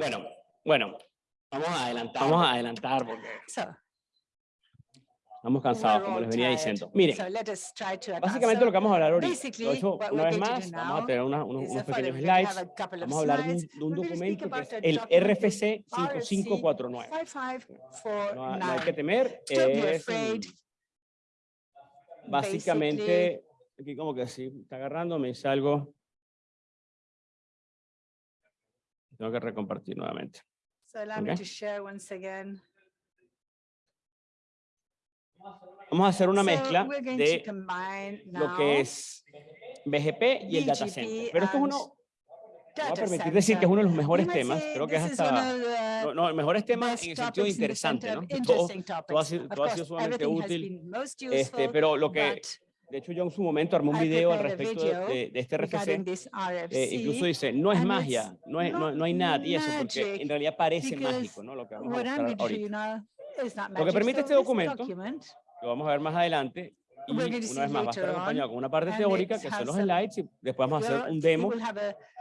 Bueno, bueno, vamos a adelantar. Vamos a adelantar porque estamos cansados, como les venía diciendo. Miren, básicamente lo que vamos a hablar ahorita, lo he hecho una vez más, vamos a tener unos, unos pequeños slides, vamos a hablar de un, de un documento que es el RFC 5549. No, no hay que temer, es básicamente, aquí como que sí, está agarrando, me dice algo. Tengo que recompartir nuevamente. Vamos a hacer una mezcla de lo que es BGP y el data center. Pero esto es uno, me voy a permitir decir que es uno de los mejores temas, creo que es hasta, no, no, el mejores temas en el sentido interesante, ¿no? Todo, todo, ha sido, todo ha sido sumamente útil, este, pero lo que, de hecho, yo en su momento armé un video al respecto de, de, este RFC. Eh, incluso dice, no es magia, no, es, no, no, hay nada y eso, porque en realidad parece mágico, ¿no? Lo que vamos a mostrar ahorita. Lo que permite este documento, lo vamos a ver más adelante, y una vez más va a estar acompañado con una parte teórica que son los slides y después vamos a hacer un demo.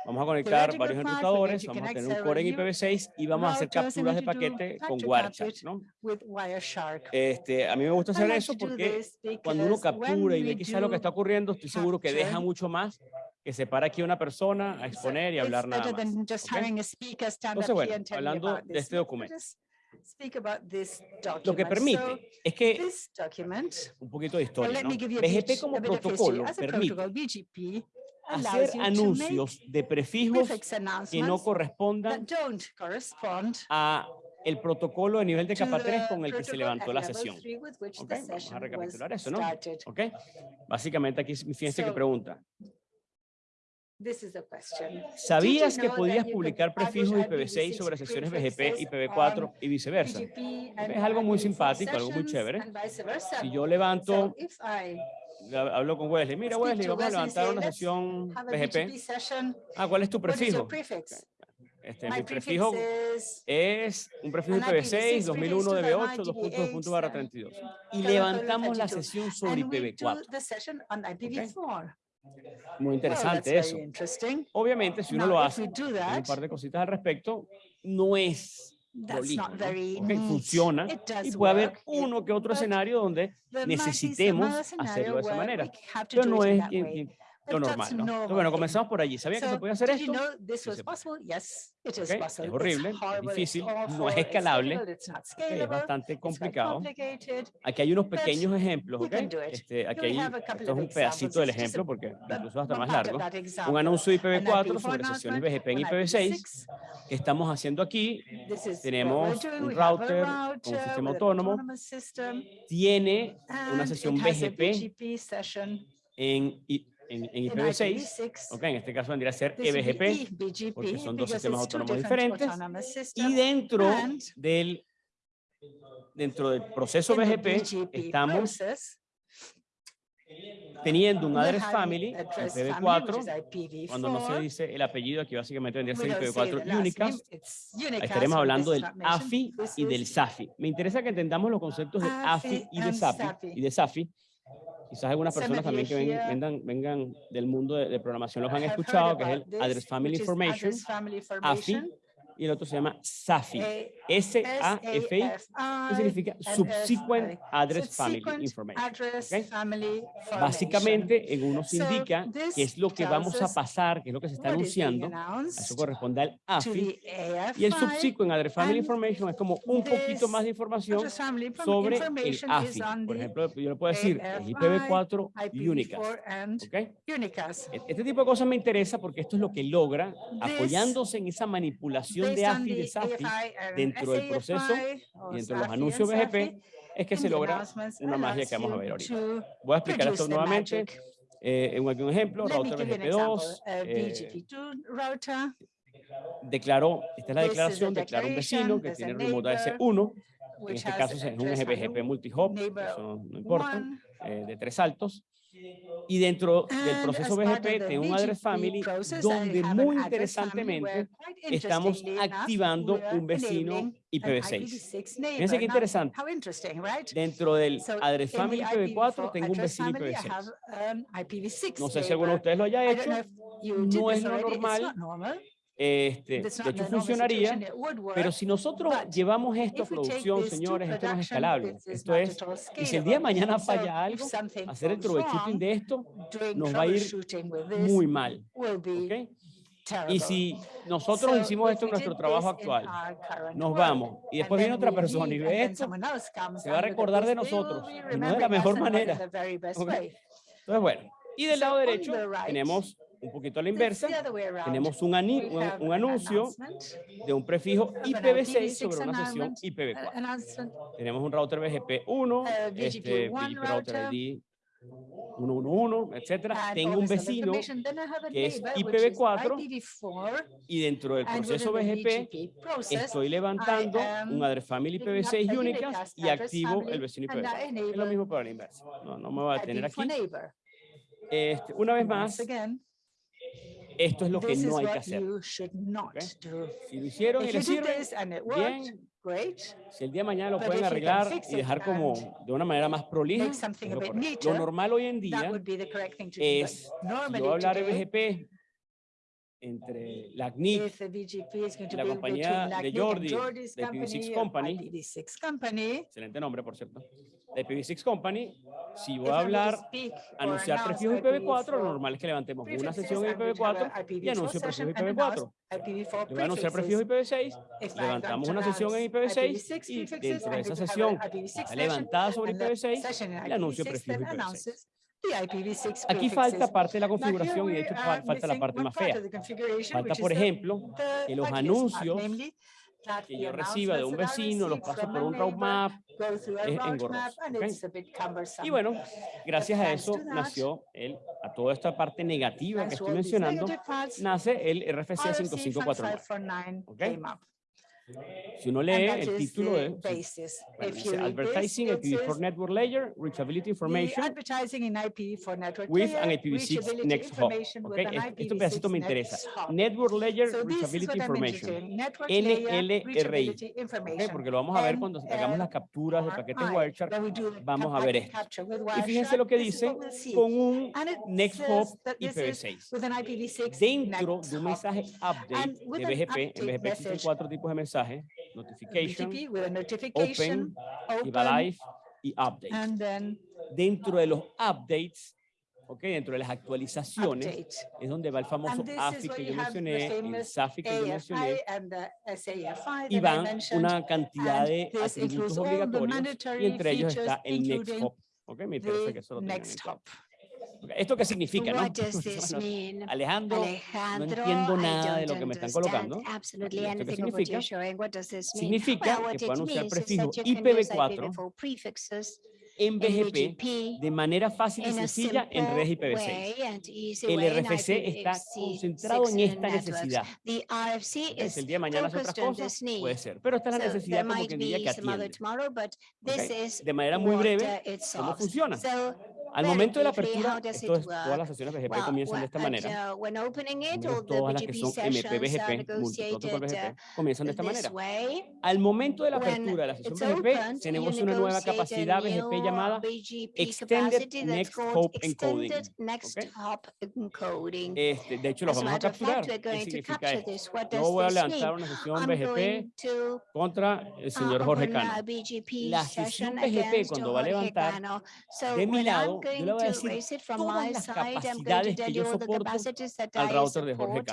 Vamos a conectar varios enrutadores, vamos a tener un core en IPv6 y vamos a hacer capturas de paquete con Wireshark. ¿no? Este, a mí me gusta hacer eso porque cuando uno captura y ve quizás lo que está ocurriendo, estoy seguro que deja mucho más que se para aquí una persona a exponer y hablar nada más. Entonces, bueno, hablando de este documento. Lo que permite es que, un poquito de historia, ¿no? BGP como protocolo permite hacer anuncios de prefijos que no correspondan a el protocolo de nivel de capa 3 con el que se levantó la sesión. Okay, vamos a recapitular eso, ¿no? Okay. Básicamente aquí fíjense que pregunta. ¿Sabías que podías publicar prefijos IPv6 sobre sesiones BGP, IPv4 y viceversa? Es algo muy simpático, algo muy chévere. Si yo levanto, hablo con Wesley, mira Wesley, vamos a levantar una sesión BGP. Ah, ¿cuál es tu prefijo? Este, mi prefijo es un prefijo IPv6, 2001 DB8, 2.2 barra 32. Y levantamos la sesión sobre IPv4. Muy interesante eso. Obviamente, si uno lo hace, un par de cositas al respecto, no es prolijo, funciona y puede haber uno que otro escenario donde necesitemos hacerlo de esa manera. Pero no es lo normal, ¿no? bueno, comenzamos por allí. ¿Sabía que se podía hacer esto? Es horrible, es difícil, no es escalable, es bastante complicado. Aquí hay unos pequeños ejemplos, Este, aquí hay, esto es un pedacito del ejemplo porque incluso hasta más largo. Un anuncio de IPv4 sobre sesiones BGP en IPv6 que estamos haciendo aquí. Tenemos un router con un sistema autónomo. Tiene una sesión BGP en en, IPv6, okay, en este caso vendría a ser EBGP, porque son dos sistemas autónomos diferentes, y dentro del, dentro del proceso BGP estamos teniendo un address family, IPv4, cuando no se dice el apellido, aquí básicamente vendría a ser IPv4 Unicast, estaremos hablando del AFI y del SAFI. Me interesa que entendamos los conceptos de AFI y de SAFI, y de SAFI quizás algunas personas también que vengan, vengan del mundo de, programación los han escuchado, que es el Address Family Information, AFI, y el otro se llama SAFI, S-A-F-I, que significa Subsequent Address Family Information. Básicamente, en uno se indica qué es lo que vamos a pasar, qué es lo que se está anunciando, eso corresponde al AFI, y el Subsequent Address Family Information es como un poquito más de información sobre el AFI. Por ejemplo, yo le puedo decir IPv4 Unicast. Este tipo de cosas me interesa porque esto es lo que logra, apoyándose en esa manipulación de AFI de SAFI dentro del proceso y dentro de los anuncios BGP es que se logra una magia que vamos a ver ahorita. Voy a explicar esto nuevamente. Eh, en un ejemplo, router BGP2. Eh, declaró, esta es la declaración, declara un vecino que tiene remote AS1. En este caso es un BGP multi-hop, eso no importa, eh, de tres saltos. Y dentro del proceso BGP tengo un address family donde muy interesantemente estamos activando un vecino IPv6. Fíjense qué interesante. Dentro del address family IPv4 tengo un vecino IPv6. No sé si alguno de ustedes lo haya hecho. No es lo normal Este, de hecho, funcionaría, pero si nosotros llevamos esto a producción, señores, esto no es escalable. Esto es, y si el día de mañana falla algo, hacer el troubleshooting de esto nos va a ir muy mal. ¿okay? Y si nosotros hicimos esto en nuestro trabajo actual, nos vamos, y después viene otra persona y ve esto, se va a recordar de nosotros, y no de la mejor manera. Entonces, bueno, y del lado derecho tenemos un poquito a la inversa, tenemos un, un, anuncio de un prefijo IPv6 sobre una sesión IPv4. Tenemos un router BGP1, este router ID 111, etcétera. Tengo un vecino que es IPv4 y dentro del proceso BGP estoy levantando un address family IPv6 únicas y activo el vecino IPv4. Es lo mismo para la inversa. No, no me voy a tener aquí. Este, una vez más, esto es lo que no hay que hacer. Si lo hicieron y le sirve, bien. Si el día de mañana lo pueden arreglar y dejar como de una manera más prolija, lo normal hoy en día es, yo hablar de BGP entre la CNIC la compañía de Jordi, de IPv6 Company, excelente nombre por cierto, de IPv6 Company, si voy a hablar, anunciar prefijos IPv4, lo normal es que levantemos una sesión IPv4 y anuncio prefijos IPv4. Yo voy a anunciar prefijos IPv6, levantamos una sesión en IPv6 y dentro de esa sesión levantada sobre IPv6 y anuncio prefijos IPv6. Aquí falta parte de la configuración y de hecho falta la parte más fea. Falta, por ejemplo, que los anuncios que yo reciba de un vecino, los paso por un route map, es engorroso. Y bueno, gracias a eso nació el, a toda esta parte negativa que estoy mencionando, nace el RFC 5549. ¿okay? Si uno lee el título de dice Advertising IPv4 Network Layer, Reachability Information with an IPv6 Next Hop. Okay, este pedacito me interesa. Network Layer Reachability Information, NLRI. Okay, porque lo vamos a ver cuando hagamos las capturas de paquetes Wireshark, vamos a ver esto. Y fíjense lo que dice con un Next Hop IPv6. Dentro de un mensaje update de BGP, en BGP existen cuatro tipos de mensajes notification, open, live y update. Dentro de los updates, okay, dentro de las actualizaciones, es donde va el famoso AFI que yo mencioné, el SAFI que yo mencioné, y van una cantidad de atributos obligatorios, y entre ellos está el next hop. Okay, me parece que eso lo ¿Esto qué significa? No? Alejandro, no entiendo nada de lo que me están colocando. ¿Esto qué significa? Significa que puedo anunciar prefijos IPv4 en BGP de manera fácil y sencilla en redes IPv6. El RFC está concentrado en esta necesidad. Es el día de mañana hace otras cosas, puede ser, pero esta es la necesidad como que diría que atiende. De manera muy breve, ¿cómo funciona? Al momento de la apertura, esto es, todas las sesiones BGP comienzan de esta manera. Todas las que son MPBGP, BGP, comienzan de esta manera. Al momento de la apertura de la sesión BGP, negocia una nueva capacidad BGP llamada Extended Next Hop Encoding. Este, de hecho, los vamos a capturar. ¿Qué significa esto? Yo voy a lanzar una sesión BGP contra el señor Jorge Cano. La sesión BGP, cuando va a levantar, de mi lado, yo le voy a decir todas las capacidades que yo soporto al router de Jorge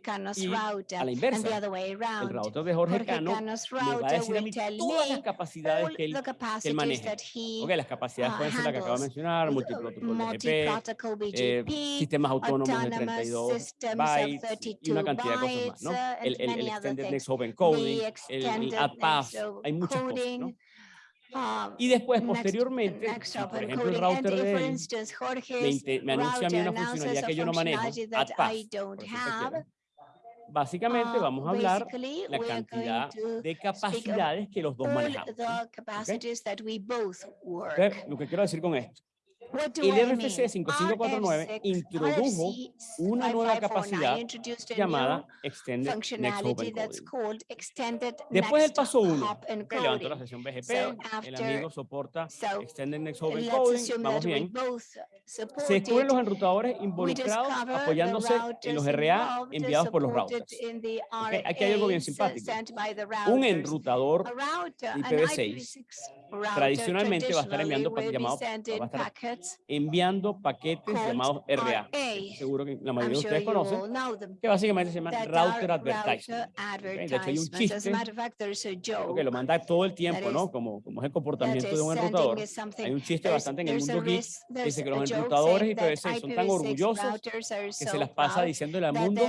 Cano. Y a la inversa, el router de Jorge Cano me va a decir a mí todas las capacidades que él, que él maneja. Ok, las capacidades pueden ser las que acabo de mencionar, multiprotocol BGP, eh, sistemas autónomos de 32 bytes y una cantidad de cosas más, ¿no? El, el, el Extended Next Hop Encoding, el, el AdPath, hay muchas cosas, ¿no? Ah, y después, posteriormente, si por ejemplo el router de él me, anuncia a mí una funcionalidad que yo no manejo, AdPass, básicamente vamos a hablar la cantidad de capacidades que los dos manejamos. ¿okay? lo que quiero decir con esto, El RFC 5549 introdujo una nueva capacidad llamada Extended Next Hop Encoding. Después del paso 1, levantó la sesión BGP, el amigo soporta Extended Next Hop Encoding, vamos bien. Se descubren los enrutadores involucrados apoyándose en los RA enviados por los routers. Aquí hay algo bien simpático. Un enrutador IPv6 tradicionalmente va a estar enviando llamados, va a estar enviando paquetes llamados RA. Seguro que la mayoría de ustedes conocen, que básicamente se llama Router Advertising. De hecho, hay un chiste que lo manda todo el tiempo, ¿no? Como, como es el comportamiento de un enrutador. Hay un chiste bastante en el mundo geek que dice que los enrutadores IPv6 son tan orgullosos que se las pasa diciéndole al mundo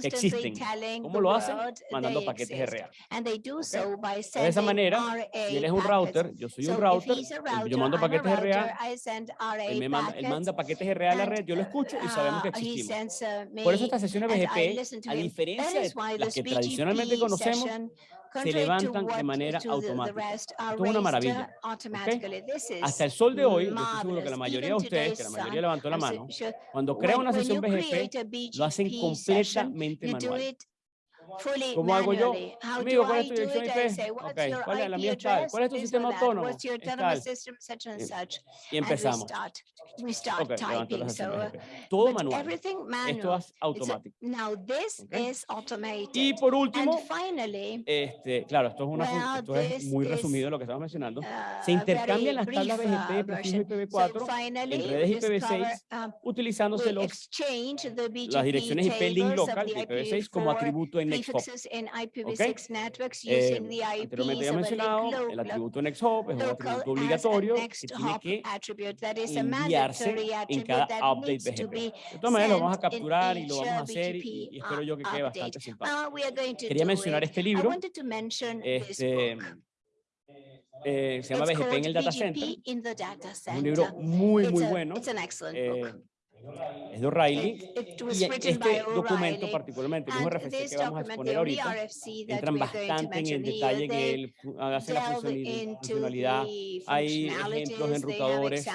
que existen. ¿Cómo lo hacen? Mandando paquetes RA. De esa manera, si él es un router, yo soy un router, yo mando paquetes RA, él, me manda, él manda paquetes RA a la red, yo lo escucho y sabemos que uh, existimos. Por eso estas sesiones BGP, a diferencia de las que tradicionalmente conocemos, se levantan de manera automática. Esto es una maravilla. Hasta el sol de hoy, yo estoy seguro que la mayoría de ustedes, que la mayoría levantó la mano, cuando crea una sesión BGP, lo hacen completamente manual. ¿Cómo hago yo? Amigo, ¿cuál es tu dirección IP? Okay. ¿Cuál es la mía? Tal. ¿Cuál es tu sistema autónomo? Tal. Y empezamos. Okay, Todo manual. Esto es automático. Okay. Y por último, este, claro, esto es, una, esto es muy resumido lo que estamos mencionando. Se intercambian las tablas BGP, prefijo IPv4 en redes IPv6 utilizándose los, las direcciones IP link local de IPv6 como atributo en Nexthops en IPv6 networks eh, using the IPs anteriormente ya mencionado, el atributo Nexthop es un atributo obligatorio que tiene que enviarse en cada update BGP. De todas maneras, lo vamos a capturar y lo vamos a hacer y, y espero yo que quede bastante simpático. Quería mencionar este libro. Este, eh, se llama BGP en el Data Center. Es un libro muy, muy bueno. Eh, es de O'Reilly y este documento particularmente, un RFC que vamos a exponer ahorita, entran bastante en el detalle que él hace la funcionalidad, hay ejemplos de enrutadores,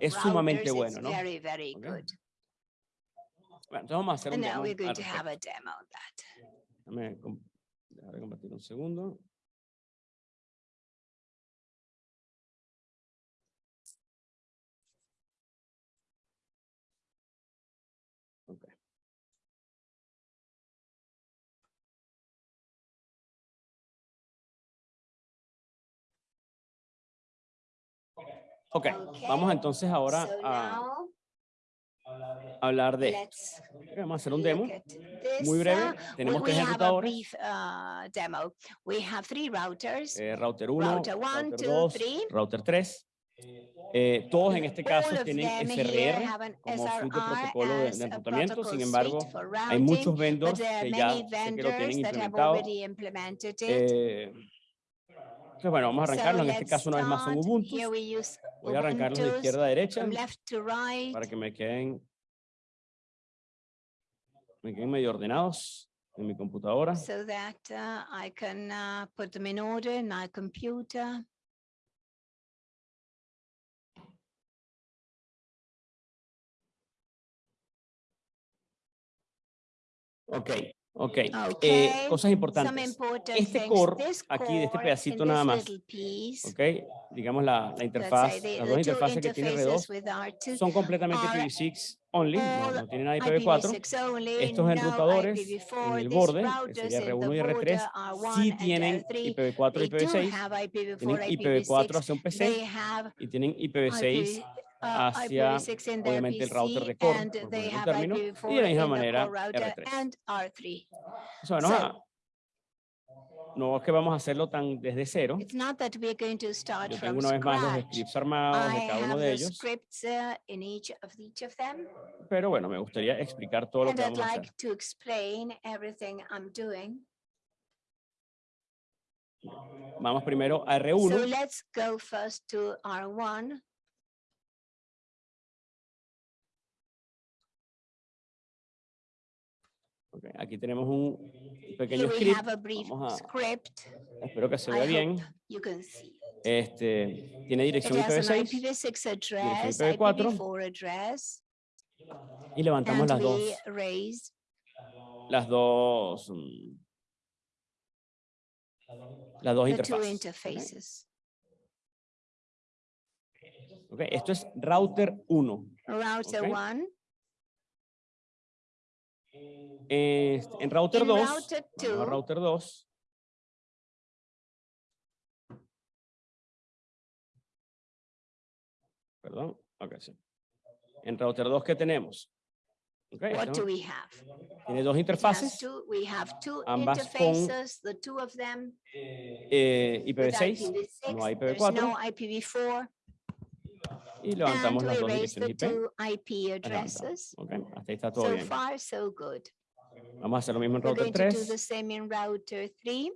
es sumamente bueno, ¿no? Okay. Bueno, entonces vamos a hacer un demo. Déjame compartir un segundo. Ok, vamos entonces ahora a hablar de Vamos a hacer un demo muy breve. Uh, Tenemos tres ejecutadores. Uh, eh, router 1, router 2, router 3. Eh, todos en este caso tienen SRR como suite de protocolo de, de enrutamiento, sin embargo, hay muchos vendors que ya que lo tienen implementado. Eh, entonces, bueno, vamos a arrancarlo. En este caso, una vez más son Ubuntu. Voy a arrancarlos de izquierda a derecha para que me queden, me queden medio ordenados en mi computadora. So that uh, I can uh, put them in order in my computer. Ok. Ok, eh, cosas importantes. Este core, aquí de este pedacito nada más, ok, digamos la, la interfaz, las dos interfaces que tiene R2 son completamente IPv6 only, no, tienen nada IPv4. Estos enrutadores en el borde, que sería R1 y R3, sí tienen IPv4 y IPv6, tienen IPv4 hacia un PC y tienen IPv6 hacia obviamente el router de core, término, y de la misma manera R3. Eso, no, no es que vamos a hacerlo tan desde cero. Yo tengo una vez más los scripts armados de cada uno de ellos. Uh, Pero bueno, me gustaría explicar todo lo que vamos a hacer. Vamos primero a R1. Okay, aquí tenemos un pequeño script. Vamos a, espero que se vea bien. Este, tiene dirección IPv6, dirección IPv4, y levantamos las dos, las dos, mm, las dos interfaces. Okay. Esto es router 1. Router 1. En router 2, router 2, perdón, ok, sí. En router 2, ¿qué tenemos? Okay, What do we have? Tiene dos interfaces. Two, we have two ambas interfaces, con the two of them. Eh, IPv6, IPv6, no IPv4. No IPv4. Y levantamos las dos direcciones IP. IP addresses. Okay, hasta ahí está todo so bien. Far, so good. Vamos a hacer lo mismo en router 3. We're going to do the same in router 3.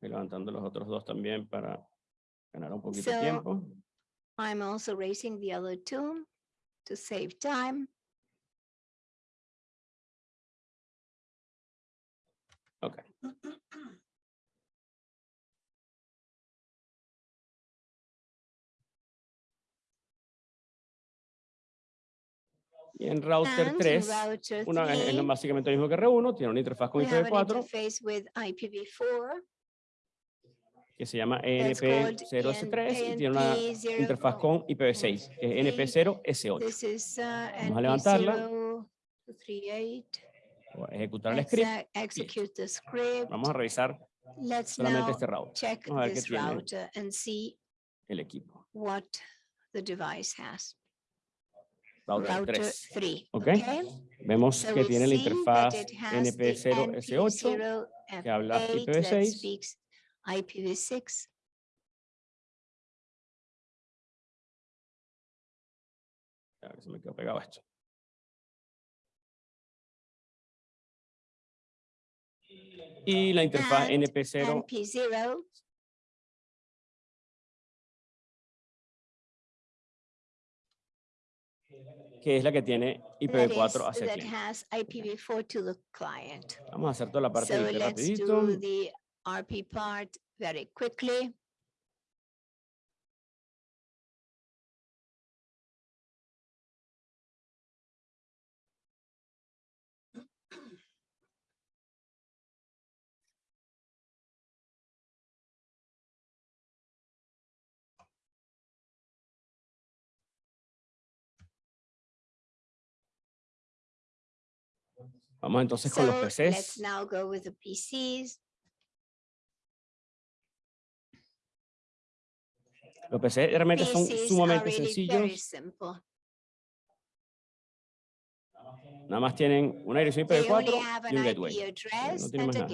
levantando los otros dos también para ganar un poquito de tiempo. I'm also raising the other two to save time. Y en router 3, una, es básicamente lo mismo que R1, tiene una interfaz con IPv4 que se llama ENP0S3 y tiene una interfaz con IPv6, que es NP0S8. Uh, Vamos a levantarla. Ejecutar el script. Vamos a revisar solamente este router. Vamos a ver qué tiene el equipo. Router 3. Okay. Vemos que tiene la interfaz NP0S8 que habla IPv6 IPv6. A ver, se me quedó pegado esto. Y la interfaz NP0. NP0 que es la que tiene IPv4 hacia el cliente. Vamos a hacer toda la parte so de rapidito. Vamos entonces con los PCs. Let's now go with the PCs. Los PC realmente son sumamente sencillos. Nada más tienen una dirección IPv4 y un gateway. No tienen más nada.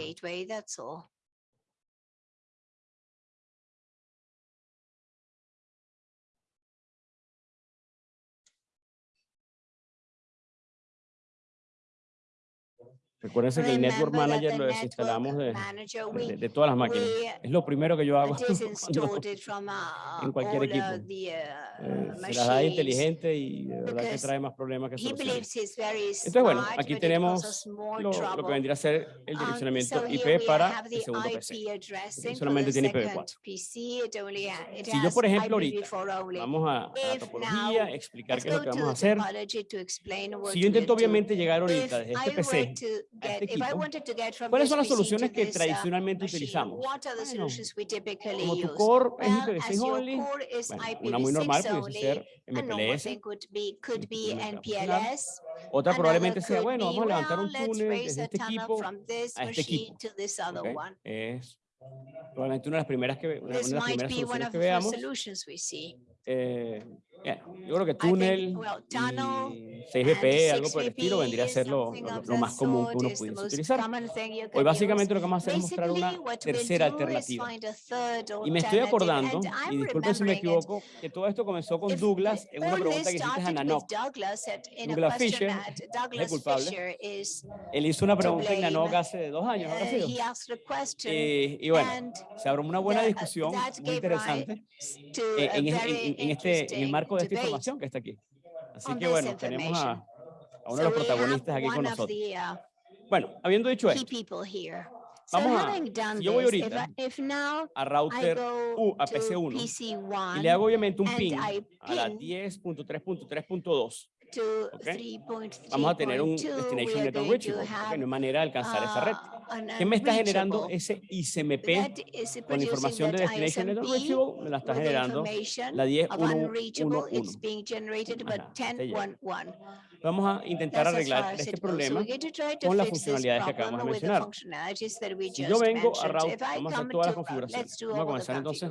Recuérdense que el Network Manager lo desinstalamos de, de, de, todas las máquinas. Es lo primero que yo hago en cualquier equipo. Eh, se las da inteligente y de verdad que trae más problemas que soluciones. Entonces, bueno, aquí tenemos lo, lo, que vendría a ser el direccionamiento IP para el segundo PC. Solamente tiene IPv4. Si yo, por ejemplo, ahorita vamos a, a la topología, explicar qué es lo que vamos a hacer. Si yo intento obviamente llegar ahorita desde este PC este ¿Cuáles son las soluciones que tradicionalmente utilizamos? como tu core es IPv6 only, una muy normal puede ser MPLS. Otra probablemente sea, bueno, vamos a levantar un túnel desde este equipo a este equipo. Es probablemente una de las primeras que, una, de las primeras soluciones que veamos. Eh, yo creo que túnel y 6BP, algo por el estilo, vendría a ser lo, lo, más común que uno pudiese utilizar. Hoy básicamente lo que vamos a hacer es mostrar una tercera alternativa. Y me estoy acordando, y disculpen si me equivoco, que todo esto comenzó con Douglas en una pregunta que hiciste a Nanoc. Douglas Fisher es culpable. Él hizo una pregunta en Nanoc hace dos años, ¿no? Eh, y bueno, se abrió una buena discusión, muy interesante, eh, en, en, en, este, en el marco de esta información que está aquí. Así que bueno, tenemos a, a uno de los protagonistas aquí con nosotros. Bueno, habiendo dicho esto, vamos a, yo voy ahorita a router U, a PC1 y le hago obviamente un ping a la 10.3.3.2 Okay. Vamos a tener un Destination Network Reachable, okay, no hay manera de alcanzar esa red. ¿Qué me está generando ese ICMP con información de Destination Network Reachable? Me la está generando la 10.1.1. Vamos a intentar arreglar este problema con las funcionalidades que acabamos de mencionar. Si yo vengo a router, vamos a hacer todas las configuraciones. Vamos a comenzar entonces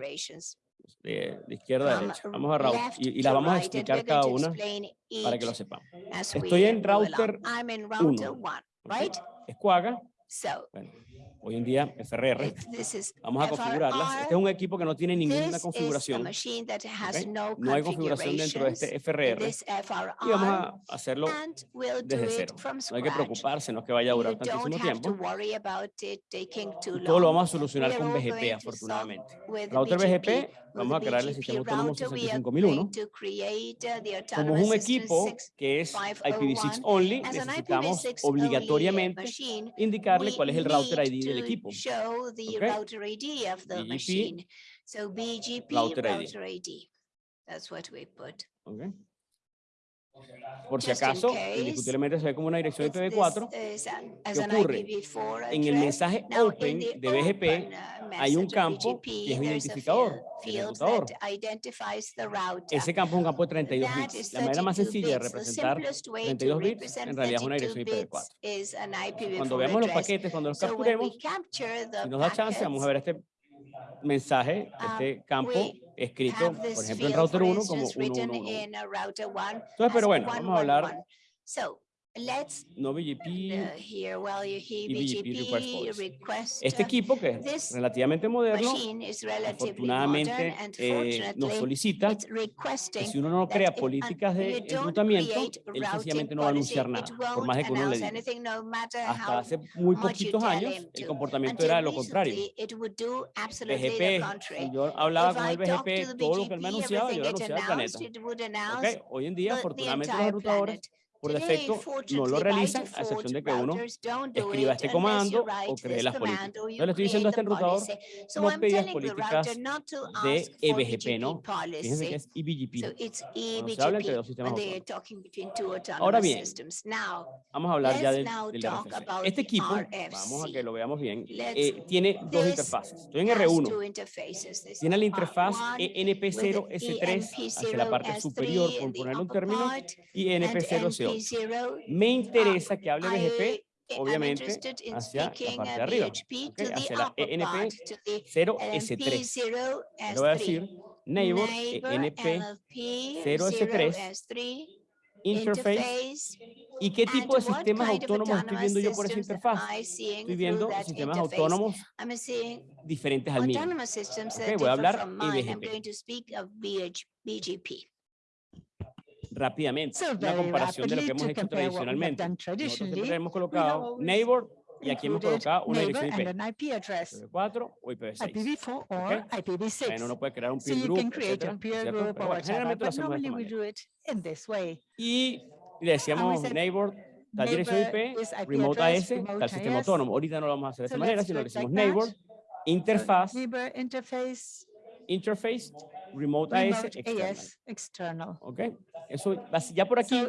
de, de, izquierda a derecha. Vamos a router y, y la vamos a explicar cada una para que lo sepamos. Estoy en router 1. Okay. Es Quagga. Bueno, hoy en día FRR. Vamos a configurarlas. Este es un equipo que no tiene ninguna configuración. Okay. No hay configuración dentro de este FRR. Y vamos a hacerlo desde cero. No hay que preocuparse, no es que vaya a durar tantísimo tiempo. Todo lo vamos a solucionar con BGP, afortunadamente. Router BGP, vamos a crear el sistema autónomo 65001. Como es un equipo que es IPv6 only, necesitamos obligatoriamente indicarle cuál es el router ID del equipo. BGP, router ID. That's what we put. Okay. Por si acaso, indiscutiblemente se ve como una dirección IPv4. ¿Qué ocurre? En el mensaje open de BGP uh, hay un campo que es un identificador, ejecutador. Ese campo es un campo de 32 bits. La manera más sencilla de representar 32 bits en realidad es una dirección IPv4. Cuando veamos los paquetes, cuando los capturemos, si nos da chance, vamos a ver este mensaje, um, este campo escrito, por ejemplo, en router 1 como 111. Entonces, pero bueno, vamos a hablar no BGP y BGP request Este equipo que es relativamente moderno, afortunadamente eh, nos solicita que si uno no crea políticas de enrutamiento, él sencillamente no va a anunciar nada, por más de que uno le diga. Hasta hace muy poquitos años, el comportamiento era lo contrario. BGP, si yo hablaba con el BGP, todo lo que él me anunciaba, yo lo anunciaba al planeta. Okay. Hoy en día, afortunadamente, los enrutadores por defecto no lo realizan, a excepción de que uno escriba este comando o cree las políticas. Yo le estoy diciendo a este enrutador, no pedías políticas de EBGP, ¿no? Fíjense que es EBGP. No se habla entre dos sistemas Ahora bien, vamos a hablar ya del, del RFC. Este equipo, vamos a que lo veamos bien, eh, tiene dos interfaces. Estoy en R1. Tiene la interfaz ENP0S3 hacia la parte superior, por ponerle un término, y ENP0SO me interesa que hable BGP, eh, obviamente, hacia la parte de arriba, hacia la ENP 0S3. Le voy a decir neighbor ENP 0S3 interface. Y qué tipo de sistemas autónomos estoy viendo yo por esa interfaz. Estoy viendo sistemas autónomos diferentes al mío. Okay, voy a hablar BGP rápidamente una comparación de lo que hemos hecho tradicionalmente. Nosotros hemos colocado neighbor y aquí hemos colocado una dirección IP. IPv4 o IPv6. Okay. Bueno, uno puede crear un peer group, etcétera, Pero bueno, generalmente lo hacemos de esta manera. Y le decíamos neighbor, tal dirección IP, remote AS, tal sistema autónomo. Ahorita no lo vamos a hacer de esta manera, sino le decimos neighbor, interfaz, interface, remote, AS, external. Ok, eso ya por aquí,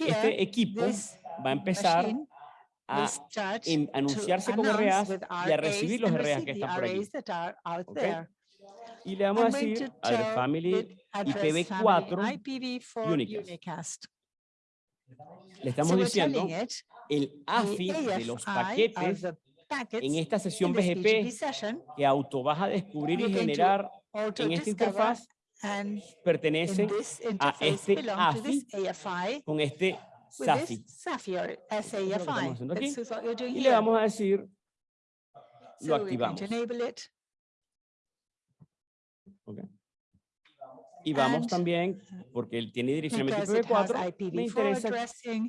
este equipo va a empezar a anunciarse como RAs y a recibir los RAs que están por aquí. Okay. Y le vamos a decir al family IPv4 Unicast. Le estamos diciendo el AFI de los paquetes en esta sesión BGP que auto vas a descubrir y generar en esta interfaz pertenece a este AFI con este SAFI. Y le vamos a decir, lo activamos. Okay. Y vamos también, porque él tiene dirección IPv4, me interesa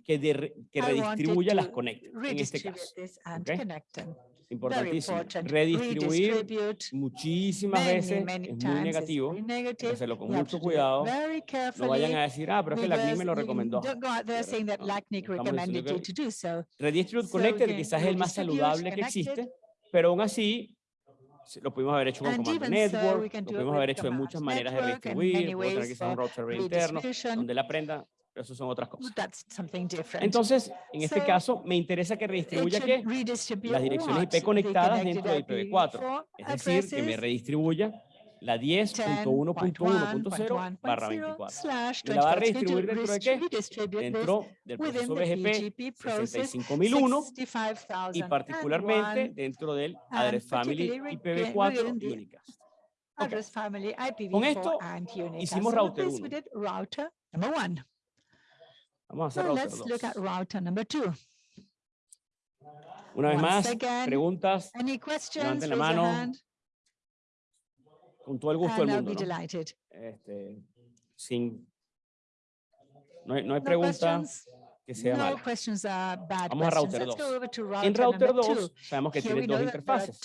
que, de, que redistribuya las conectas, en este caso. Okay. Importantísimo. Redistribuir muchísimas veces es muy negativo. Hay que hacerlo con mucho cuidado. No vayan a decir, ah, pero es que la CNIC me lo recomendó. Redistribute Connected quizás es el más saludable que existe, pero aún así lo pudimos haber hecho con Command Network, lo pudimos haber hecho de muchas maneras de redistribuir, tener quizás un router interno, donde la aprenda eso son otras cosas. Entonces, en este caso, me interesa que redistribuya que las direcciones IP conectadas dentro de IPv4, es decir, que me redistribuya la 10.1.1.0 barra 24. ¿Me la va a redistribuir dentro de qué? Dentro del proceso BGP 65001 y particularmente dentro del Address Family IPv4 Unicast. Okay. Con esto hicimos router 1. Vamos a hacer 2. Look at router number two. Una vez más, preguntas, levanten la mano. Con todo el gusto del mundo. ¿no? Este, sin, no hay, no hay pregunta que sea mala. Vamos a router 2. En router 2 sabemos que tiene dos interfaces.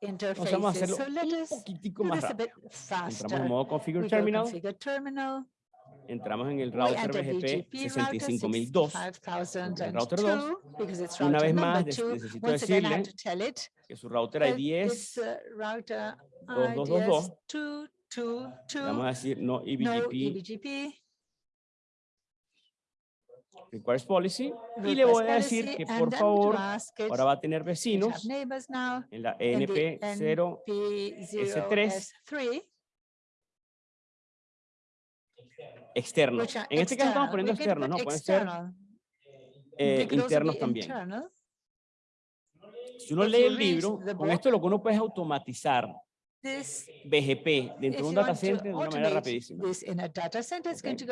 Entonces vamos a hacerlo un poquitico más rápido. Entramos en modo Configure Terminal entramos en el router BGP 65002, el router 2. Una vez más, necesito decirle que su router ID es 2222. Vamos a decir no EBGP. Requires policy. Y le voy a decir que por favor ahora va a tener vecinos en la NP0S3 externos. En este caso estamos poniendo externos, ¿no? Pueden ser eh, internos también. Si uno lee el libro, con esto lo que uno puede es automatizar BGP dentro de un data center de una manera rapidísima.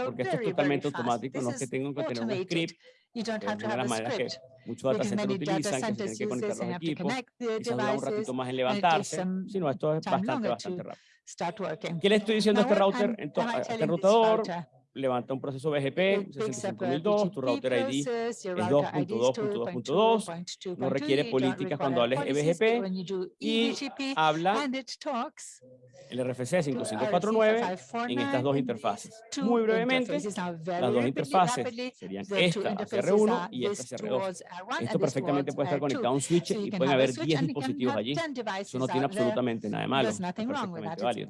Porque esto es totalmente automático, no es que tengo que tener un script, que es una de las maneras que muchos data centers utilizan, que tienen que conectar los equipos, quizás dura un ratito más en levantarse, sino esto es bastante, bastante rápido. ¿Qué le estoy diciendo a este router, a este routador? Levanta un proceso BGP 65002, tu router ID es 2.2.2.2, no requiere políticas cuando hables BGP y habla el RFC 5549 en estas dos interfaces. Muy brevemente, las dos interfaces serían esta CR1 y esta CR2. Esto perfectamente puede estar conectado a un switch y pueden haber 10 dispositivos allí. Eso no tiene absolutamente nada de malo, es perfectamente válido.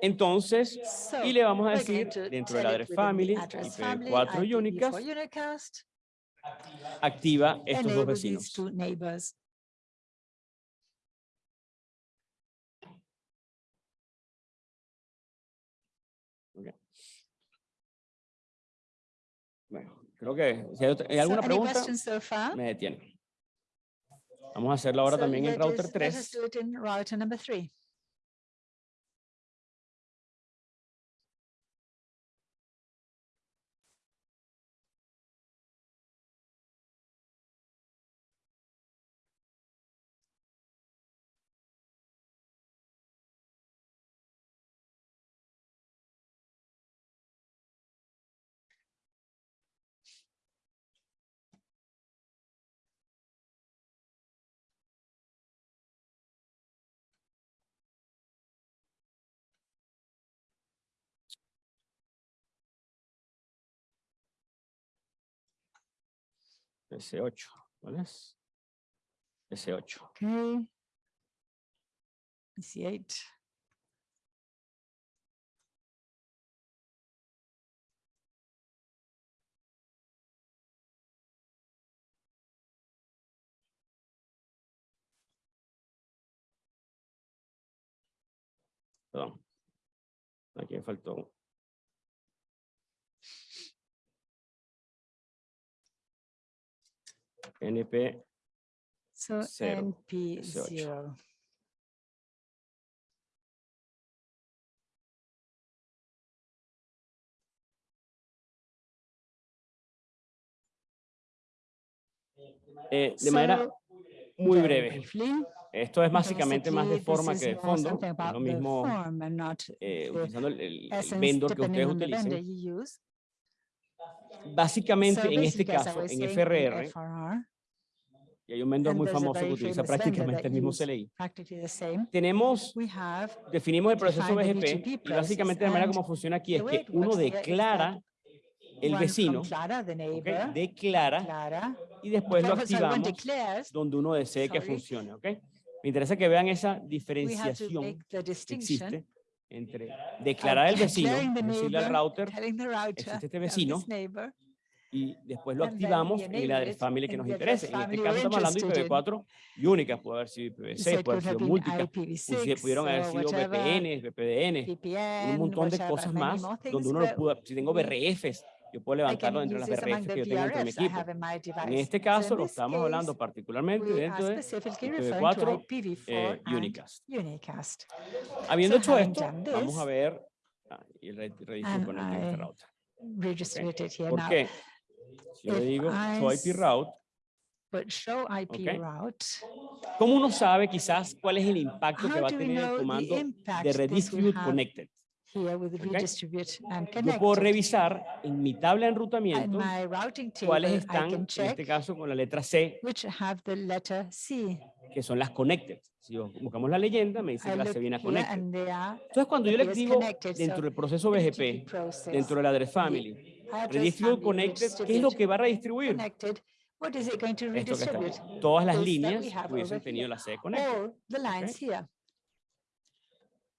Entonces, y le vamos a decir dentro de la address family, IP4 Unicast, activa estos dos vecinos. Bueno, creo que si hay, alguna pregunta, me detiene. Vamos a hacerlo ahora también en router 3. S8, ¿cuál es? S8. Okay. S8. Perdón. Aquí me faltó NP so 0, NP 0. Eh, de manera muy breve. Esto es básicamente más de forma que de fondo. Es lo mismo eh, utilizando el, el, el vendor que ustedes utilicen. Básicamente, en este caso, en FRR, y hay un vendedor muy famoso que utiliza prácticamente el mismo CLI. same. Tenemos, definimos el proceso BGP y básicamente la manera como funciona aquí es que uno declara el vecino, Clara, the ¿ok? neighbor, declara Clara, y después lo activamos donde uno desee que funcione, ¿ok? Me interesa que vean esa diferenciación que existe entre declarar el vecino, declaring the decirle al router telling the router. Existe este vecino, y después lo activamos en el address family que in nos interese. En este family caso estamos hablando de interested in. IPv4 y únicas, puede haber sido So IPv6, it puede haber sido IPv6 pudieron haber sido VPNs, VPN, un montón de cosas más, donde things, uno lo pudo, si tengo BRFs, yo puedo levantarlo las use this among BRFs que yo tengo dentro de mi equipo. En este So caso in lo this estamos hablando particularmente dentro de specifically referring to IPv4 IPv4 eh, Unicast. Unicast. Habiendo So hecho esto, done vamos a this, ver ah, y re- and con el. Redistribute it here ¿Por now. qué? Si yo le digo show IP route, But show IP Okay. route. ¿cómo uno sabe quizás cuál es el impacto que va a tener el comando de this redistribute connected? Here with Okay. Yo puedo revisar en mi tabla de enrutamiento table, cuáles están, en este caso, con la letra C, which have the letter C. que son las connected. Si buscamos la leyenda, me dice I que la C viene a connected. Entonces, cuando yo le activo dentro so del proceso BGP process, dentro del address family, redistribute connected, ¿qué es lo que va a redistribuir? what is it going to redistribute? Todas las líneas hubiesen tenido la C connected. All the lines here.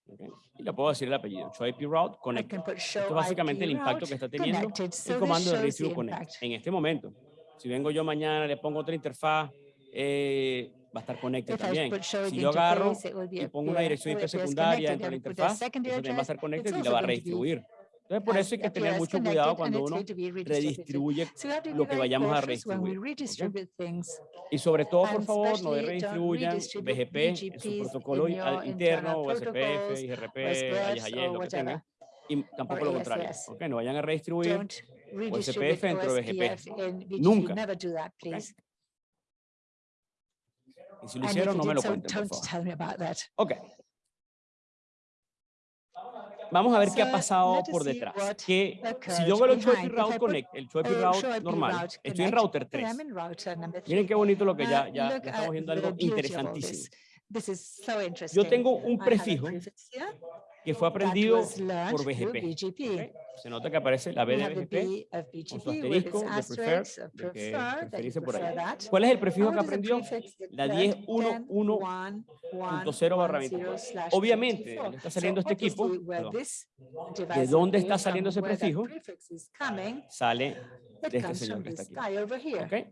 ¿Ok? Y le puedo decir el apellido, show IP route I connected. can put Esto show es básicamente el impacto que está teniendo el comando de redistribute connect. En este momento, si vengo yo mañana, le pongo otra interfaz, eh, va a estar connected también. Si yo agarro y pongo una dirección IP secundaria dentro de la interfaz, eso también va a estar connected y la va a redistribuir. Entonces, por eso hay que tener mucho cuidado and cuando uno redistribuye lo que vayamos a redistribuir. ¿ok? redistribute things. Y sobre todo, por favor, no redistribuyan BGP en su protocolo interno, IRP, OSPFs, AYS, or lo que tengan. Y tampoco lo contrario. ASS. ¿ok? No vayan a redistribuir redistribute OSPF dentro de BGP. Nunca. Please. Y si lo hicieron, no me lo cuenten, por favor. Ok. Vamos a ver qué ha pasado por detrás. Que si yo hago el. If Route Connect, el Choice uh, Route normal, estoy en router and 3. I'm in router number Miren qué bonito lo que ya, ya, estamos viendo algo interesantísimo. this. This is so interesting. Yo tengo un prefijo que fue aprendido por BGP. BGP. ¿ok? Se nota que aparece la B de BGP con su asterisco de prefer, de que preferirse por ahí. that. ¿Cuál es el prefijo que aprendió? La learned? 10.1.1.0 barra 24. Obviamente, le está saliendo este equipo, perdón, ¿de dónde está saliendo ese prefijo? Sale de este señor que está aquí. aquí.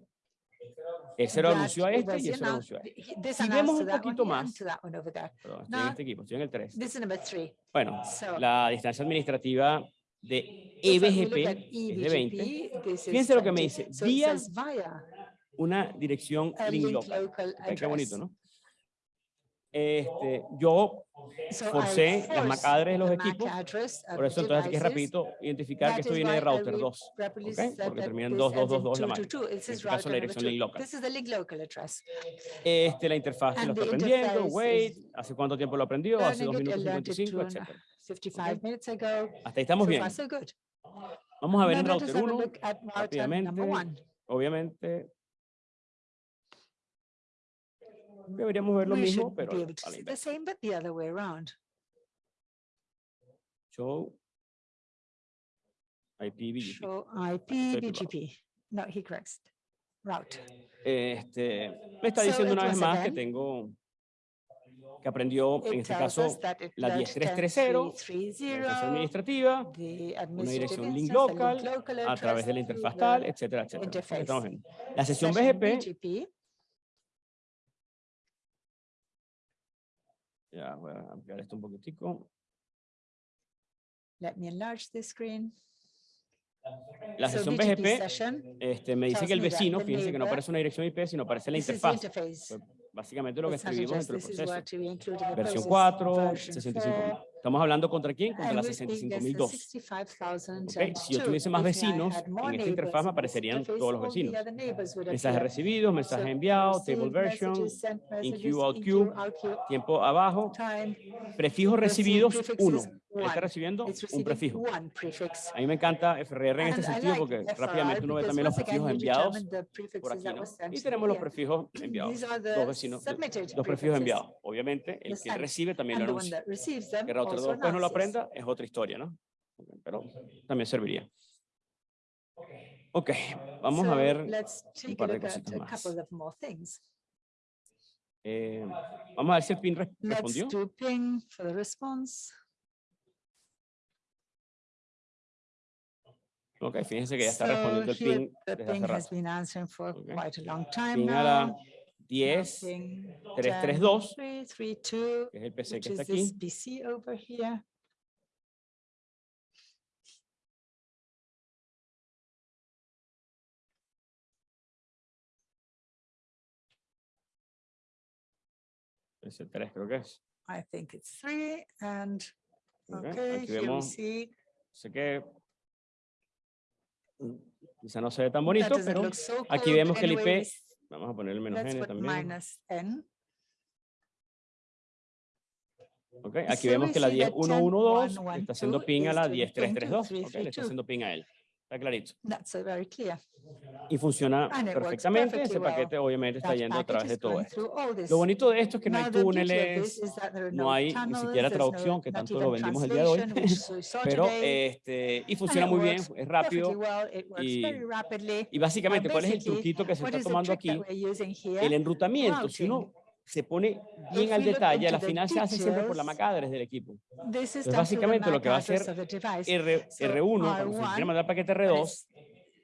Lo anunció a este y lo anunció a este. Si vemos un poquito más, perdón, estoy en este equipo, estoy en el 3. This is number three. Bueno, la distancia administrativa de EBGP at es de 20. EBGP, this is Fíjense lo que me 20. dice, vía una dirección link local. Qué bonito. ¿no? Este, yo forcé las MAC address de los MAC equipos, of por eso entonces devices. rapidito identificar que esto viene de router will 2. rapidly ¿ok? said Porque termina en this ends in 222 la 222. máquina. It En este caso la dirección link local. Este, la interfaz lo está aprendiendo, wait, hace cuánto tiempo lo aprendió, hace 2 learning it, I minutos learned it 55, two and a etc. 55 minutes ago. Hasta ahí estamos bien. Vamos a ver en router have a 1, look at router rápidamente. obviamente. Deberíamos ver lo We mismo, pero a la see the inversa. same, but the other way around. Show. Show IP, IP. BGP. No, he corrects. Route. Este, me está So diciendo it una vez más que tengo, que aprendió en este caso la learned 10330, la 10.330, interfaz administrativa, una dirección link local, a través de la interfaz tal, etcétera, etcétera. La sesión BGP, ya voy a ampliar esto un poquitico. Let me enlarge the screen. La sesión BGP este, me dice que el vecino, fíjense que no aparece una dirección IP, sino aparece la interfaz. Básicamente lo que escribimos dentro del proceso. Versión process, 4, version 65.000. 4, Estamos hablando contra quién? Contra and la we speak against the 65.002. 65,002. Ok, Si yo tuviese más vecinos, en esta interfaz me aparecerían todos los vecinos. Mensajes recibidos, mensajes enviados, table version, in queue, out queue, tiempo abajo, received recibidos prefixes, 1. Está recibiendo un prefijo. A mí me encanta FRR en este sentido porque rápidamente uno ve también los prefijos enviados por aquí, ¿no? Y tenemos los prefijos enviados, dos vecinos, dos prefijos enviados. Obviamente, el que recibe también lo anuncia. Que Router 2 also después no lo aprenda es otra historia, ¿no? Pero también serviría. Ok, vamos a ver, a par de cositas más. eh, vamos a ver si el PIN respondió. Ok, fíjense que ya está So respondiendo el here PIN The desde ping hace rato. been answering for Okay. quite a long time PIN a now. la Now 10, ping 332, 10.3.32, que es el PC que está aquí. PC over here. Ese 3 creo que es. I think it's three and, Ok, okay, Aquí here we vemos, see. sé que quizá no se ve tan bonito, pero so aquí vemos que el IP, vamos a poner el menos n también. minus n. Ok, aquí So vemos que la see that 10.1.1.2 10.1.1.2 está haciendo ping a la is doing ping to 10.3.3.2. Ok, le está 3.3.2. haciendo ping a él. Está clarito. That's very clear. Y funciona And it works perfectamente. Ese perfectly well. paquete obviamente está That yendo a través de todo esto. Lo bonito de esto es que no hay Now, of this túneles, no hay ni siquiera there's no- traducción, que tanto lo vendimos el día de hoy. Pero este, y funciona muy bien, es rápido. well, y-. Y básicamente, ¿cuál es el truquito que se está tomando aquí? El enrutamiento, si uno. Se pone bien al detalle, a la into the final se hace siempre por la details, MAC address del equipo. Entonces, básicamente lo que va a hacer. R, So R1, cuando se quiere R1, mandar paquete when R2, it's-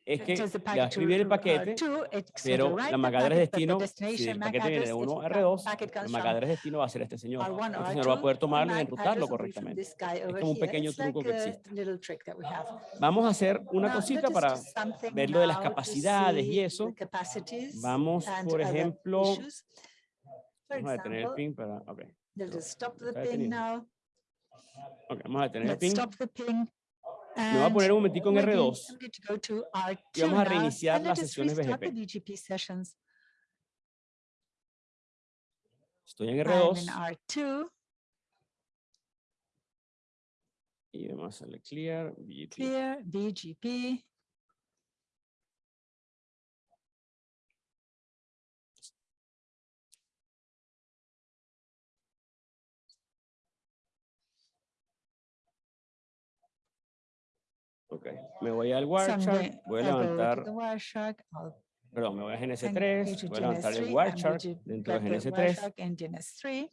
es que le va a escribir el r- paquete, R2, it's going to pero la the MAC address packet, but the destino, si el paquete viene de if 1 a the R2, packet el comes MAC from address destino va a ser este señor. R1 or Este señor va a R2, poder tomarlo y enrutarlo correctamente. Es como un pequeño truco que existe. Vamos a hacer una cosita para ver lo de las capacidades y eso. Vamos, por ejemplo. For Vamos a detener el example, ping para, ok. Let's stop the ping now. Ok, vamos a detener el ping. stop the ping. Me voy a poner un momentico en we're going- R2 I'm going to go to R2 y vamos a reiniciar las sesiones BGP. sessions. Estoy en I'm R2 in R2, y vamos a hacerle clear, BGP. clear, BGP. Ok, me voy al Wireshark, voy a levantar, perdón, me voy a and go GNS3, to voy a levantar el DNS3, I'm going Wireshark dentro de grab the GNS3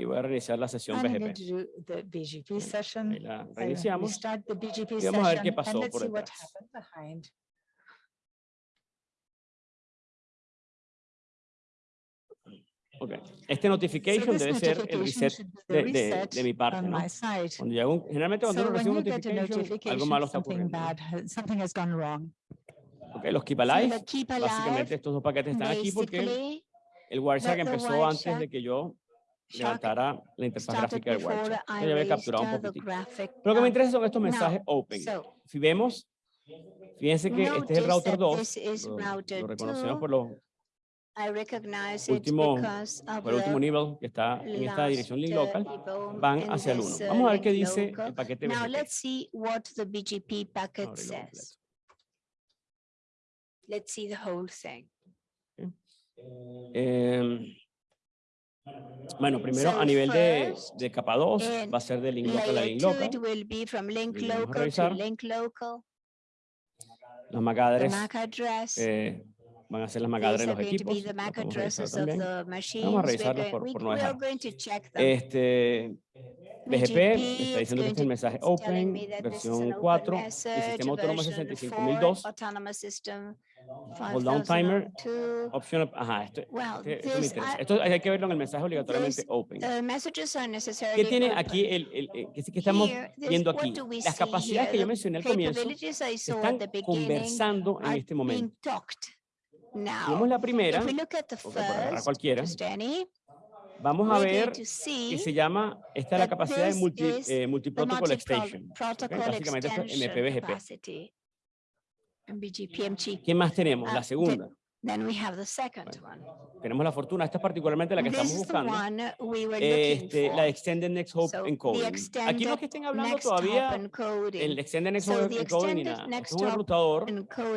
y voy a reiniciar la sesión going BGP. BGP session. Ahí la reiniciamos. BGP y vamos a ver qué pasó por see what detrás. happened behind. Ok, Este notification So debe ser el notification reset de, de- de mi parte, ¿no? Cuando generalmente cuando So uno recibe un a notification, algo notification, malo está ocurriendo. ¿no? bad, ha- something has gone wrong. Ok, los keep So alive, the keep básicamente alive, estos dos paquetes están aquí porque el Wireshark empezó antes de que yo levantara la interfaz gráfica del Entonces ya había capturado un poquitico. graphic. Lo que me interesa son estos mensajes open. Si vemos, fíjense que este es el router that 2, this is lo, lo reconocemos 2. por, los, último- por el último nivel que está en esta dirección link local, van hacia el 1. this, uh, Vamos a ver qué dice el paquete Now BGP. let's see what the BGP packet Ábrelo completo. says. Let's see the whole thing. Em, bueno, primero So a nivel de, de capa 2 in va a ser de link local a link 2, local. it will be from link Y vamos a local to revisar. link local. Las MAC address MAC address. eh, van a ser las MAC address de los equipos. the las MAC podemos revisar addresses of también. the machines. We're revisarlas going- por- por no dejar. Este, BGP está diciendo que es el mensaje open, versión open 4, y message, sistema autónomo version 65002, 4, autonomous system Hold down timer. 5002. opción, ajá, esto, este- esto me interesa. Esto hay que verlo en el mensaje obligatoriamente open. ¿Qué tiene aquí el, el, el- que, estamos viendo aquí? Las capacidades que yo mencioné al comienzo están conversando en este momento. vemos la primera, first, cualquiera, vamos a ver que se llama, esta es la capacidad de multi, eh, multiprotocol multi-pro- extension. ¿ok? protocol Básicamente es MPBGP. ¿Qué más tenemos? Ah, La the- segunda. Then we have the second one. Tenemos la fortuna, esta es particularmente la que This estamos buscando. we Este, la Extended Next Hope So, Encoding. Aquí no es que estén hablando next todavía el Extended Next So Hope the Encoding ni extended nada. next Es un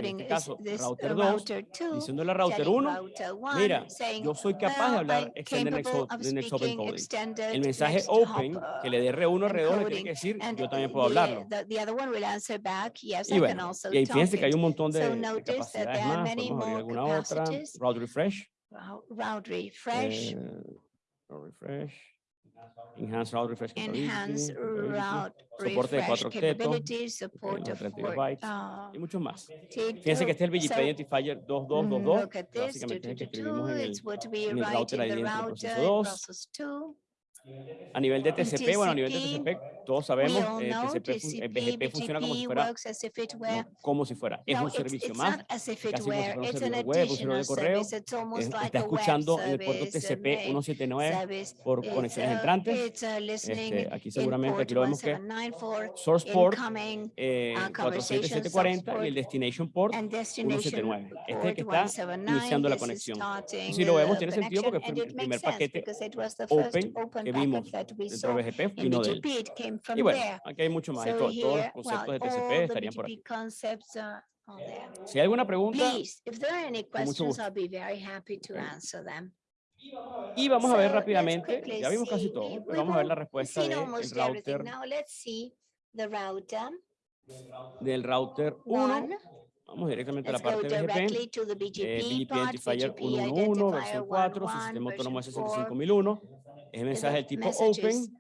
en este caso, router uh, 2, router 2 diciéndole a router telling 1, router 1, mira, yo soy capaz de "Well, hablar Extended Next Hope, Next Encoding. El mensaje open, que le dé R1, R2, le tiene encoding, que decir, yo también puedo hablarlo. Y bueno, y fíjense que hay un montón de, capacidades más. Podemos abrir alguna otra. Route Refresh. Route refresh, eh, route refresh. Enhanced Route Refresh enhance capability, route soporte de refresh 4 octetos, support of 32 four- bytes, uh, y muchos más. T2. Fíjense que este es el BGP So, Identifier mm, 2222, Look at this, básicamente es el que escribimos en el, it's what we en el router ID entre router proceso in 2. Process 2. A nivel de TCP, bueno, a nivel de TCP, todos sabemos, eh, TCP, TCP, BGP funciona como si fuera, no, como si fuera, es No, un it's, servicio it's más, casi como si fuera un servidor web, un servidor de correo, es- está escuchando en el puerto TCP mail 179 service. por conexiones uh, entrantes, uh, este, aquí seguramente, aquí lo vemos que 1794, source port eh, uh, conversation 47740 y el destination port and destination 179. Este es que está 179. iniciando la conexión. Si lo vemos, tiene sentido porque fue el primer paquete open vimos dentro de BGP vino de él. BGP. Y bueno, aquí hay mucho más. So to- todos los conceptos well, de TCP estarían por aquí. BGP concepts. Si hay alguna pregunta, Please, if there are any questions. I'll be very happy to answer them. y vamos a ver rápidamente, ya vimos casi see. todo, pero vamos a ver la we've respuesta del router, Now let's see the router. del router 1. One. Vamos directamente a la parte de BGP. the eh, BGP BGP part, Identifier BGP 111, versión identifier 4, 11, sistema autónomo version 4. S65001. Es el mensaje del tipo open.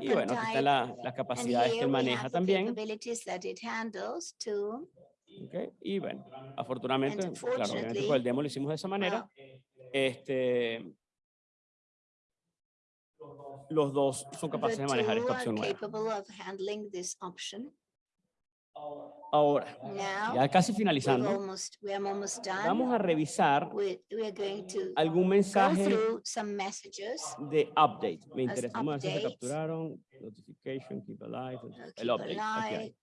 Y bueno, aquí están la- las capacidades que maneja también. capabilities that it handles too. ok, Y bueno, afortunadamente, claro, obviamente con el demo lo hicimos de esa manera. Este, los dos son capaces de manejar esta opción nueva. capable of handling this option. Ahora, ya casi finalizando, almost, we are almost done. vamos a revisar algún mensaje through some messages. de update. Me interesa. Vamos a ver si se capturaron. Notification, keep alive. El update. aquí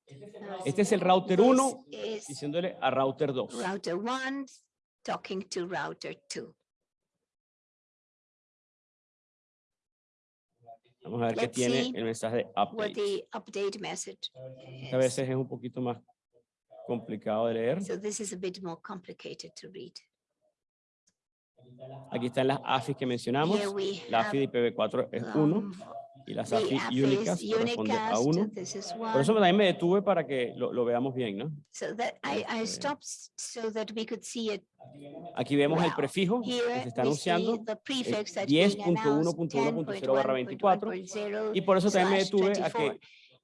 Este es el router 1 this is diciéndole a router 2. Router one talking to router two. Vamos a ver qué tiene el mensaje de What update. the update message A veces es un poquito más complicado de leer. So this is a bit more complicated to read. Aquí están las AFIs que mencionamos. La AFI de IPv4 es 1 um, y las AFIS únicas corresponde a unicast, 1. This is Por eso también me detuve para que lo, lo veamos bien, ¿no? So that I, I Este- stopped s- so that we could see it. Aquí vemos el prefijo que se está anunciando the prefix that's being announced, 10.1.1.0 barra 24 10.1.1.0 y por eso también me detuve a 24. que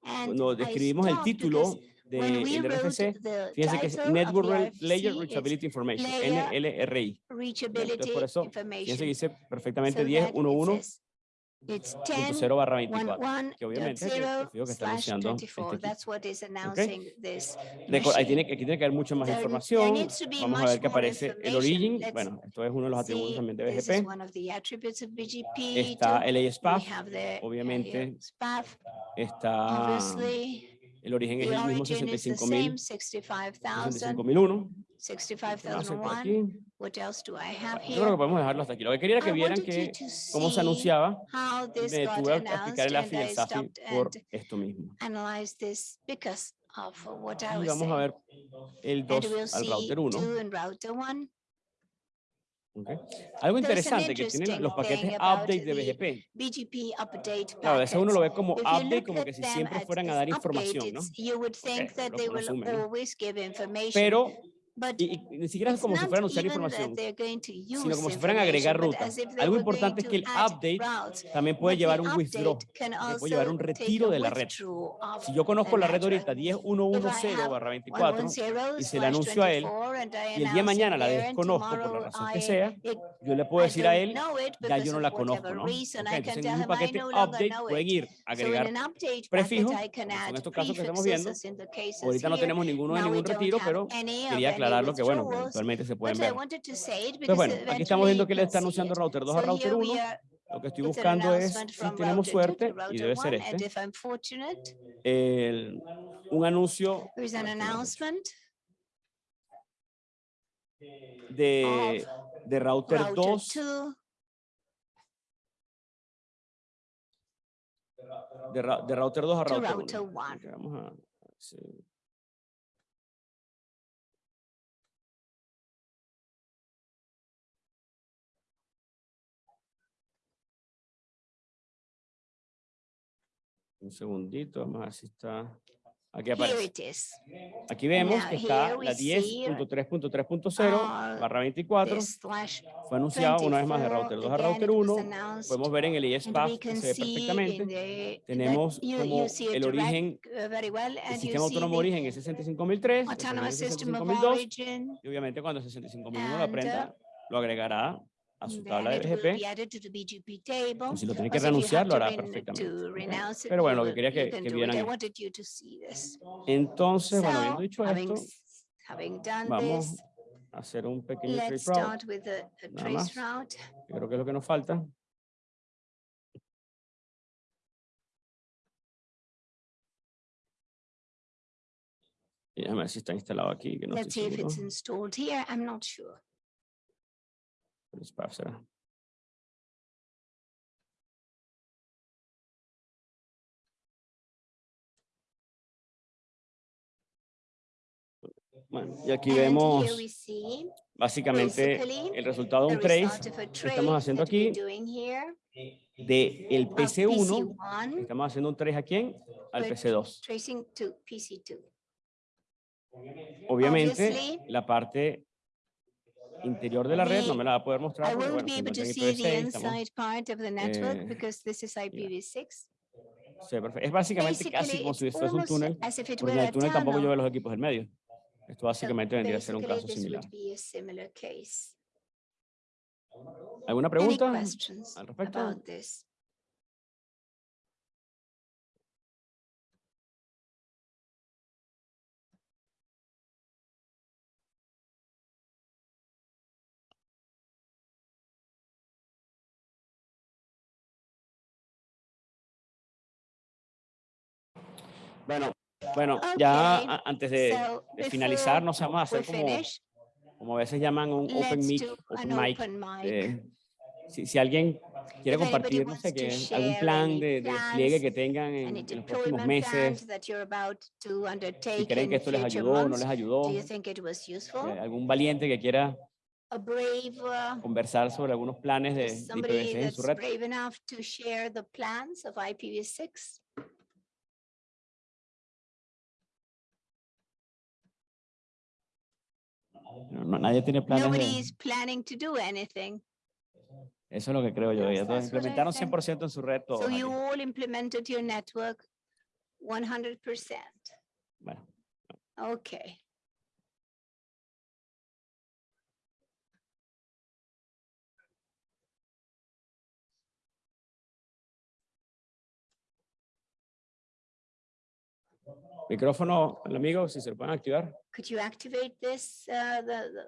And cuando describimos el título we del RFC, fíjense que es Network RFC, Layer Reachability Information, NLRI. Reachability por eso, Fíjense que dice perfectamente So that it 10.1.1.0 says It's 10 barra 24. que obviamente es el 1.1.0 prefijo que está anunciando 24. este That's what is announcing this. Reco- Ahí tiene, aquí tiene que haber mucha más información. Vamos a ver que aparece el origin. Bueno, esto es uno de los atributos también de BGP. Está el ASPAF, uh, obviamente, está obviously. El origen es el mismo origin is the 65.000, same, 65,000, 65.001. ¿Qué más hay por 65,001. aquí? What else do I have Yo creo que here? podemos dejarlo hasta aquí. Lo que quería era que vieran que cómo se anunciaba me got detuve a announced explicar el AFI y el I SAFI stopped por esto mismo. Y vamos a ver el And 2 we'll al router 1. Two and router one. ¿ok? Algo interesante que tienen los paquetes update de BGP. BGP update Claro, a veces uno lo ve como update, como que si siempre fueran a dar información, ¿no? updates, You would think Ok, that lo- lo ¿no? Pero, but y, y ni siquiera es como si fueran a that información, they're going to use sino como si fueran a agregar rutas. Algo importante es que el update también puede llevar un withdraw. puede llevar un retiro de la red. Si yo conozco la red ahorita 10.1.1.0 barra 24 110 y se la anuncio a él, y el día de mañana la desconozco por la razón que sea, yo le puedo decir a él, ya yo no la conozco, ¿no? Ok, Entonces en un paquete update pueden ir a agregar prefijos, son estos casos que estamos viendo. Ahorita no tenemos ninguno de ningún retiro, pero quería aclararlo que bueno, que eventualmente se pueden ver. Entonces bueno, aquí estamos viendo que le está anunciando router 2 a router 1 Lo que estoy buscando es, si tenemos suerte, y debe ser este, if I'm fortunate, el- un anuncio de, de router router 2 two de, router 2 a router router 1. one. Vamos a, sí. Un segundito, vamos a ver si está. Aquí aparece. Aquí vemos Now que está la see, 10.3.3.0 uh, barra 24. This slash Fue anunciado una vez más de 24, router 2 a router it was 1. announced, Podemos ver en el we que se ve perfectamente. the- Tenemos you- como you el direct, origen, uh, very well, El sistema autónomo origen es 65003, el autonomous segundo es system of 65002, origin, y obviamente cuando 65001 lo aprenda, lo agregará a su tabla de BGP. table. Si lo tiene que renunciar, lo hará perfectamente. Pero bueno, lo que quería que, que vieran. Entonces, bueno, habiendo dicho esto, vamos a hacer un pequeño trace route, nada más. creo que es lo que nos falta. Déjame ver si está instalado aquí, que no Let's see if it's installed here. I'm not sure. Será. Bueno, y aquí vemos básicamente el resultado de un trace que estamos haciendo aquí de el of PC1. PC1 Estamos haciendo un trace a quién? Al Good. PC2. tracing to PC2. Obviamente, la parte interior de la red no me la va a poder mostrar. I won't bueno, be able to see the IPv6, estamos- inside part of the network eh, because this is IPv6. sí, perfecto. Es básicamente casi como si fuese un almost túnel, porque el túnel tampoco veo los equipos del medio. Esto So básicamente vendría a ser un caso similar. ¿Alguna pregunta al respecto? Bueno, bueno, ya Okay, a- antes de, So de finalizar, vamos a we hacer como, como a veces llaman un open mic, open mic. open mic. eh, si, si alguien quiere compartir, no sé, que algún plan de, de despliegue que tengan en, en los próximos meses, si creen que esto les ayudó o no les ayudó, eh, algún valiente que quiera A brave, uh, conversar sobre algunos planes de, de somebody IPv6 en su red. No, nadie tiene planes Nobody de... planning to do anything. Eso es lo que creo yo. Ya todos implementaron think. 100% en su red todos So you all implemented your network 100%. Bueno, Okay. micrófono al amigo, si se lo pueden activar. Could you activate this, uh, the, the,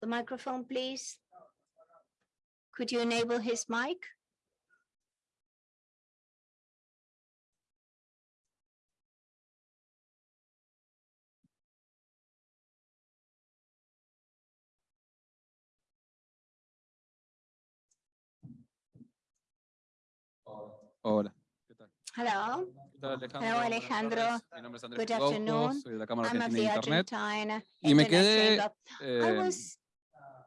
the microphone, please? Could you enable his mic? Hola. Hello, ¿Qué tal, Alejandro? Hello, Alejandro. Mi nombre es Andrés Good afternoon. soy de la Cámara I'm Argentina de Internet. Argentina. Y me quedé eh, was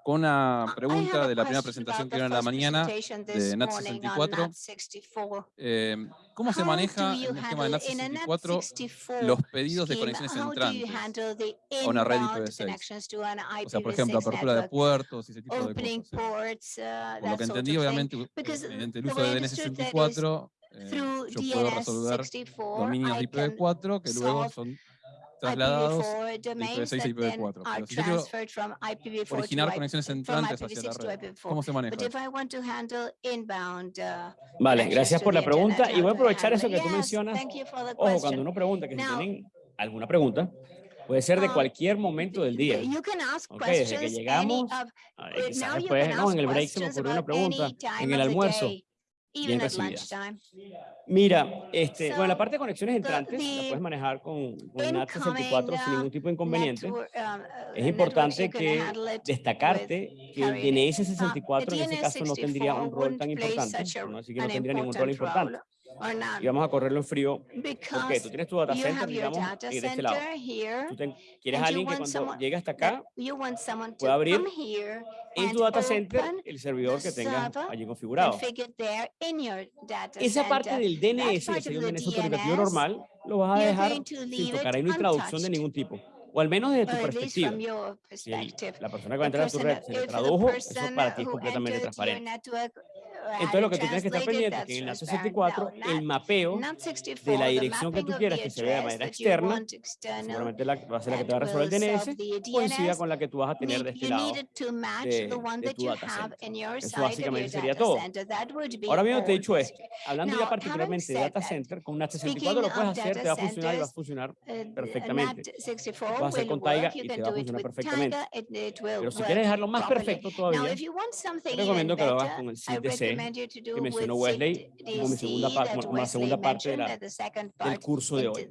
con una pregunta de la primera presentación que dieron en la mañana. presentation de NAT morning on 64. NAT 64. eh, ¿Cómo se maneja en un esquema de NAT in a NAT 64 64 los pedidos de conexiones entrantes? a una red inbound IPv6? connections to an O sea, por ejemplo, IPv6 apertura de puertos y ese tipo de cosas. uh, Por lo que entendí, obviamente, mediante el uso de is DNS64, eh, Through yo puedo resolver DNS64, dominios de I can IPv4 que luego son trasladados IPv4 domains IPv6 a that then IPv4. are Pero si yo quiero transferred from IPv4 to originar conexiones entrantes hacia la IPv6 to red. IPv4. ¿Cómo se maneja But if eso? I want to handle inbound, uh, Vale, gracias por la pregunta. Y voy a aprovechar eso que tú mencionas. Thank you for the Ojo, cuando uno pregunta, que si tienen alguna pregunta, Puede ser de Um, cualquier momento del día. You can ask Ok, desde que llegamos, Ah, uh, quizás después, no, en el break se me ocurrió una pregunta, en el almuerzo, day, even bien at lunchtime. Mira, este, bueno, la So, parte de conexiones the- entrantes la the puedes manejar con, con NAT incoming, 64 sin uh, ningún tipo de inconveniente. Network, um, uh, Es importante que destacarte que el. DNS Uh, 64 en ese caso no tendría un DNS64 rol tan importante, no decir que no tendría ningún rol important importante. Y vamos a correrlo en frío porque tú tienes tu data center, digamos, eh, de este lado. Tú te- quieres a alguien que want cuando someone llegue hasta acá, pueda abrir en tu data center, el servidor que tengas allí configurado. Esa parte del DNS, que sería un DNS autoritativo DNS, normal, lo vas a dejar sin tocar. Ahí no hay traducción de ningún tipo. O al menos desde tu perspectiva. Si la persona que va a entrar a tu red se le tradujo, eso para ti es completamente transparente. Entonces lo que tú tienes que estar pendiente es que en transparent. 64 No, el mapeo not 64, de la dirección que tú quieras que se vea de manera externa, seguramente la, va a ser la que te va a resolver el DNS, coincida con la que tú vas a tener de este lado. de- de tu data center. Eso básicamente sería todo. Ahora bien, te he dicho esto, hablando ya particularmente de data center, con speaking 64 lo puedes hacer, te va a funcionar y va a funcionar Uh, perfectamente. NAT 64 Lo vas a hacer con Taiga y te va a funcionar perfectamente. Pero si quieres dejarlo más perfecto todavía, te recomiendo que lo hagas con el I Que mencionó Wesley como mi segunda como la segunda parte de la- del curso de hoy.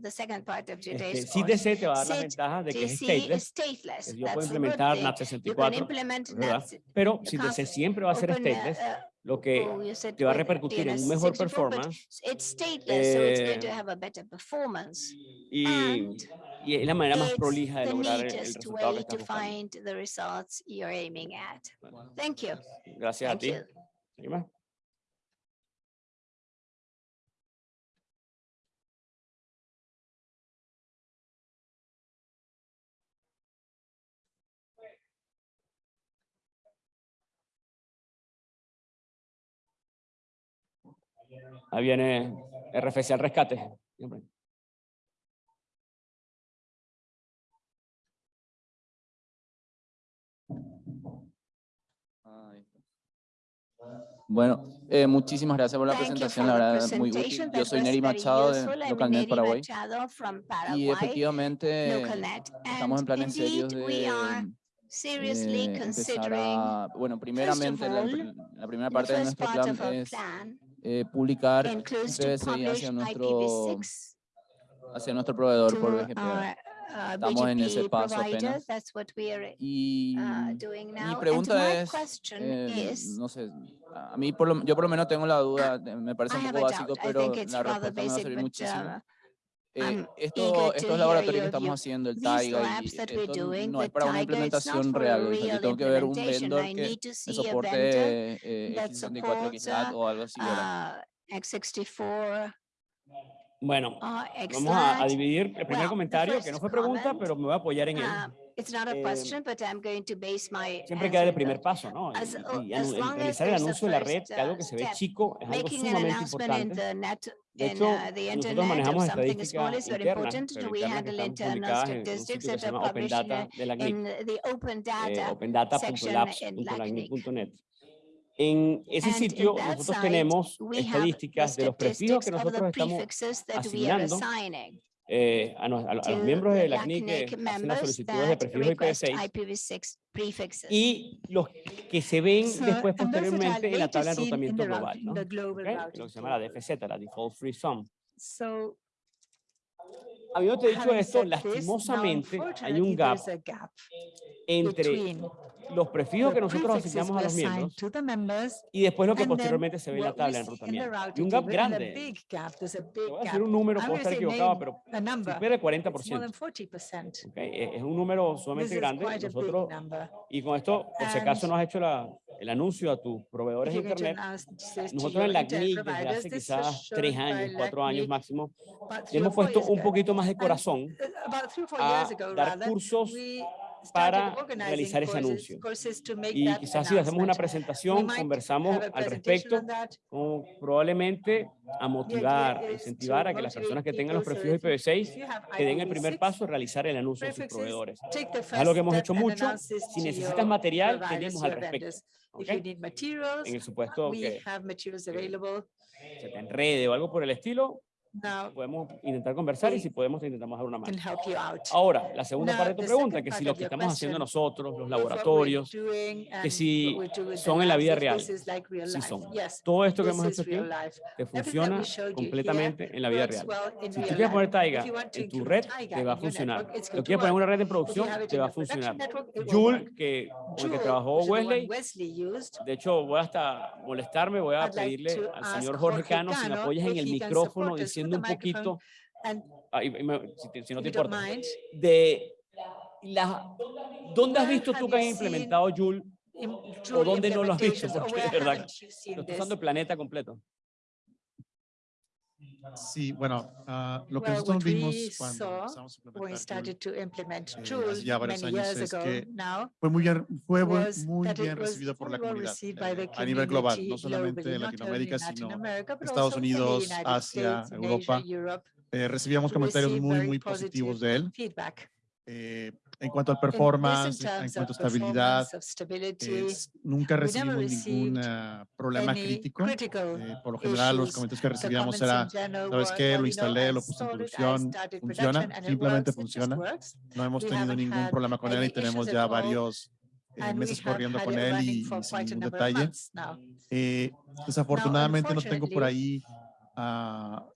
Este. SID-DC te va a dar las SID ventajas de que es stateless, que yo puedo implementar can 64, implement ¿verdad? Pero can't siempre va a ser uh, stateless, uh, lo que oh, te va a repercutir en un mejor 64, but performance It's stateless, so it's going to eh, have a better performance. y, y es la manera más prolija de lograr el, el resultado que way estás to buscando. find the results you're aiming at. Thank you. Gracias a ti. Ahí viene RFC al rescate. Bueno, eh, muchísimas gracias por la presentación, la verdad muy útil. Yo soy Neri Machado de Localnet Paraguay. Y efectivamente estamos en planes serios de, are seriously de empezar a, bueno, primeramente la, primera parte de nuestro plan es eh, publicar publish hacia nuestro, IPv6 hacia nuestro proveedor por BGP. our uh, Estamos en ese BGP paso provider. That's what we are Y uh, doing now. mi pregunta es, eh, is, no sé, a mí por lo, yo por lo menos tengo la duda, eh, me parece I un poco básico, pero la respuesta me va a basic, servir but muchísimo. uh, Eh, I'm esto- estos laboratorios que estamos haciendo, el Taiga, y esto no es para una implementación real. o sea, yo tengo que ver un vendor que me soporte eh, that X64, supports, XLAT uh, o algo así, ¿verdad? uh, X64 Bueno, or vamos a, a dividir el primer Well, comentario, que no fue pregunta, comment, pero me voy a apoyar en él. Uh, a Eh, question, but I'm going to base my Siempre queda el primer paso, ¿no? Y- as- y, y as as realizar el anuncio de la red, que algo uh, que se ve chico, es algo sumamente importante. net, De in hecho, uh, the nosotros manejamos estadísticas internas, pero internas que están publicadas en un sitio que se llama Open Data de la open eh, data section in LACNIC. opendata.lacnic.net. En ese sitio nosotros tenemos estadísticas de los prefijos que nosotros estamos prefixes that we are asignando assigning eh, a, a los- a los miembros de la CNIC que hacen las solicitudes de prefijos request IPv6 IPv6 prefixes. y los que se ven después posteriormente en la tabla de enrutamiento global, ¿no? the global ¿ok? routing Lo que se llama la. DFZ, la Default Free Sum. So Habiendo dicho esto, lastimosamente hay un gap entre los prefijos que nosotros asignamos a los miembros y después lo que posteriormente se ve en la tabla the enrutamiento. Y un gap grande. Te voy a decir un número, puedo estar equivocado, pero supera el It's more 40%. than 40%. ¿ok? Es un número sumamente grande. Nosotros, y con esto, por si acaso no has hecho la- el anuncio a tus proveedores de Internet, nosotros en la CNIC desde hace quizás tres años, cuatro años máximo, hemos puesto un poquito más de corazón uh, a dar cursos para realizar ese anuncio. Y quizás si hacemos una presentación, conversamos al respecto, probablemente a motivar, a incentivar a que las personas que tengan los that IPv6 if you have que den el primer IPv6 paso a realizar el anuncio a sus proveedores. Es algo que hemos hecho mucho. Si necesitas material, tenemos al respecto. vendors. If ¿ok? you need materials, En el supuesto we que have materials available. se te enrede o algo por el estilo, Now, podemos intentar conversar y si podemos intentamos dar una mano. Ahora, la segunda Now, parte de tu pregunta, que si lo que estamos haciendo nosotros, los laboratorios, que si son en la vida real, like real si son. Yes, Todo esto que hemos hecho aquí te funciona completamente here, en la vida real. Well si tú quieres poner Taiga en tu red, te va a funcionar. Network, lo quieres poner una red de producción, te va a funcionar. Joule, que, con que trabajó Wesley, de hecho voy hasta molestarme, voy a pedirle al señor Jorge Cano si me apoyas en el micrófono diciendo saliendo un poquito, ahí, si, si, no te importa, de la, ¿dónde has visto tú que has implementado Joule o dónde no lo has visto? Porque, de verdad, lo estás usando el planeta completo. Sí, bueno, uh, lo que well, nosotros vimos cuando empezamos a implementar Joule, eh, ya varios años es que now, fue muy, fue muy bien recibido por la comunidad eh, a nivel global, no solamente en Latinoamérica, sino America, Estados Unidos, Asia, Europa. Asia, eh, recibíamos comentarios muy, muy positivos de él. Feedback eh, en cuanto al performance, en cuanto a estabilidad, nunca recibimos ningún ah, problema crítico. Eh, por lo general, los comentarios que recibíamos eran, ¿sabes qué? Lo instalé, lo puse en producción, funciona, simplemente funciona. No hemos tenido ningún problema con él y tenemos ya varios eh, meses corriendo con él y, sin detalle. Eh, desafortunadamente no tengo por ahí uh,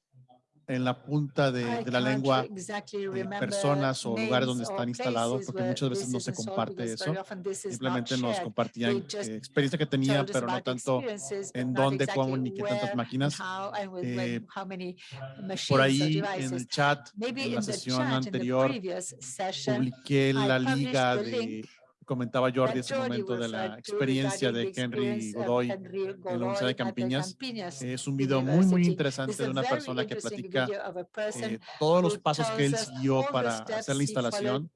en la punta de, de la lengua de personas o lugares donde están instalados, porque muchas veces no se comparte eso. Simplemente nos compartían eh, experiencia que tenía, pero no tanto en dónde, cómo, ni qué tantas máquinas. Eh, por ahí en el chat, en la sesión anterior, publiqué la liga de comentaba Jordi hace un momento de la experiencia de Henry Godoy en la Universidad de Campiñas. Es un video muy, muy interesante de una persona que platica eh, todos los pasos que él siguió para hacer la instalación,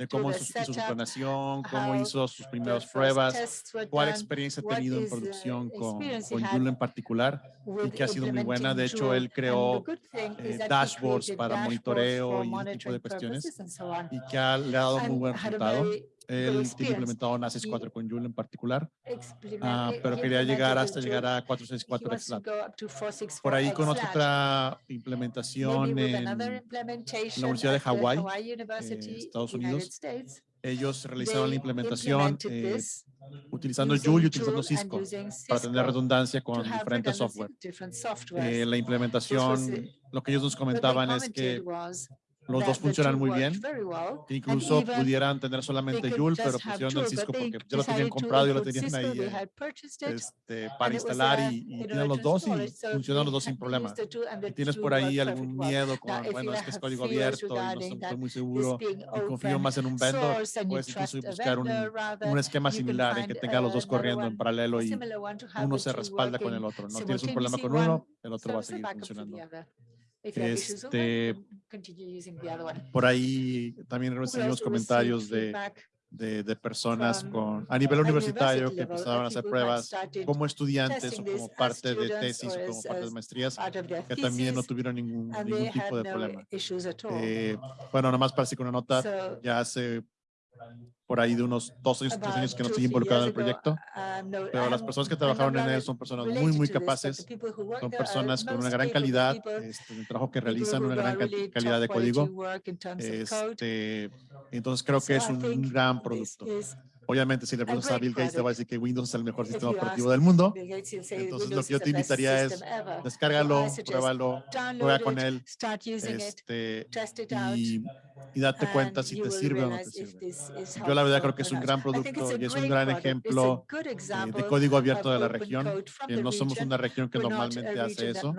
de cómo hizo, su planación, cómo hizo sus primeros pruebas, cuál experiencia ha tenido en producción con, con en particular y que ha sido muy buena. De hecho, él creó eh, dashboards para monitoreo y ese tipo de cuestiones y que ha, le ha dado muy buen resultado. Él tiene implementado NASIS 4 con Joule en particular, uh, pero quería llegar hasta llegar a 464 XLAB. Por ahí con otra implementación en la Universidad de Hawái, eh, Estados Unidos, ellos realizaron la implementación eh, utilizando Joule y utilizando Cisco, Cisco para tener redundancia con diferentes software. Eh, la implementación, lo que ellos nos comentaban es que los dos funcionan muy bien. Incluso pudieran tener solamente Joule, pero pusieron el Cisco porque ya lo tenían comprado y lo tenían ahí eh, este, para instalar y, y, tienen los dos y funcionan los dos sin problema. Y tienes por ahí algún miedo con, bueno, es que es código abierto y no estoy muy seguro y confío más en un vendor, puedes incluso buscar un, un esquema similar en que tenga los dos corriendo en paralelo y uno se respalda con el otro. No tienes un problema con uno, el otro va a seguir funcionando. Este, ah, por ahí también recibimos comentarios de, de, de, personas con, a nivel universitario que empezaron a hacer pruebas como estudiantes o como parte de tesis o como parte de maestrías que también no tuvieron ningún, ningún tipo de problema. Eh, bueno, nada más para así con una nota, ya hace por ahí de unos 12 o 3 años que no estoy involucrado en el proyecto, pero las personas que trabajaron en él son personas muy, muy capaces, son personas con una gran calidad este, trabajo que realizan, una gran calidad de código. Este, entonces creo que es un gran producto. Obviamente, si le preguntas a Bill Gates, te va a decir que Windows es el mejor sistema operativo del mundo. Entonces, lo que yo te invitaría es, descárgalo, pruébalo, juega con él, este, y, y date cuenta si te sirve o no te sirve. Yo la verdad creo que es un gran producto y es un gran ejemplo eh, de código abierto de la región. Eh, no somos una región que normalmente hace eso,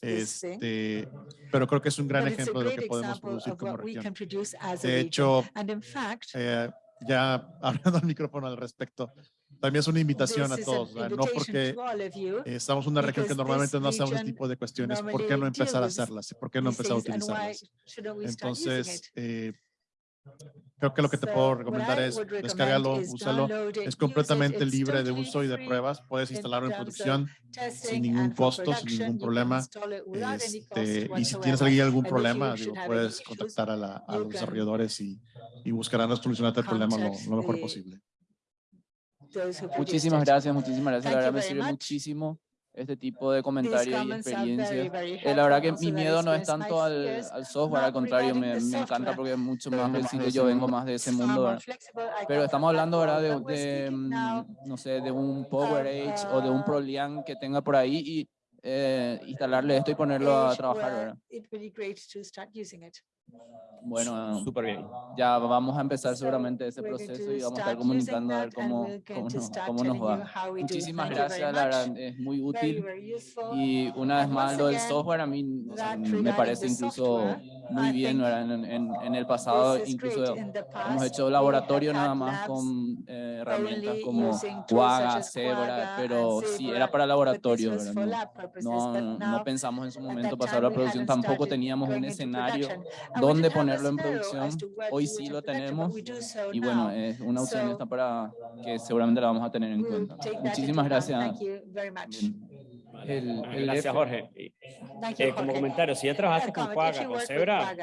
este, pero creo que es un gran ejemplo de lo que podemos producir como región. De hecho, eh, ya hablando al micrófono al respecto, también es una invitación a todos, ¿verdad? no porque eh, estamos en una región que normalmente no hacemos este tipo de cuestiones, ¿por qué no empezar a hacerlas? ¿Por qué no empezar a utilizarlas? Entonces, eh, creo que lo que te puedo recomendar es is úsalo. Es completamente libre de uso y de pruebas. Puedes in instalarlo en producción testing ningún costo, sin ningún problema. Este, y si tienes alguien algún And if problema, you digo, should have any puedes contactar a, la- a los desarrolladores y, y buscarán solucionarte el problema lo, lo mejor posible. Muchísimas gracias, muchísimas gracias. Thank La verdad you me very sirve much. muchísimo. Este tipo de comentarios y experiencias. Eh, la verdad que mi miedo no es tanto al, al software, al contrario, me, the me encanta porque es mucho más flexible. Yo vengo más de ese mundo, ¿verdad? Pero estamos hablando, ¿verdad? De, de, mm, no sé, de un Power of, Edge o de un uh, ProLian que tenga por ahí y eh, instalarle esto y ponerlo a trabajar, ¿verdad? Bueno, Súper bien. ya vamos a empezar seguramente ese proceso y vamos a estar comunicando a ver cómo, cómo, nos, cómo nos va. Muchísimas gracias, la verdad, es muy Very, útil. Y una vez And más, lo del software a mí o sea, me parece incluso muy bien. En, en, en el pasado incluso great. In the hemos past, hecho laboratorio nada más con eh, herramientas como Quagga, Zebra, pero sí era para laboratorio, No, no, no pensamos en su momento pasarlo a we producción, tampoco teníamos un escenario dónde ponerlo en producción. Hoy sí lo tenemos y bueno, es una opción esta para que seguramente la vamos a tener en we'll cuenta. Muchísimas gracias. Thank you very much. Bien. El- el Gracias, F- Jorge. Y, Thank you, eh, como Jorge. comentario, si ya trabajaste con Quagga, con Zebra,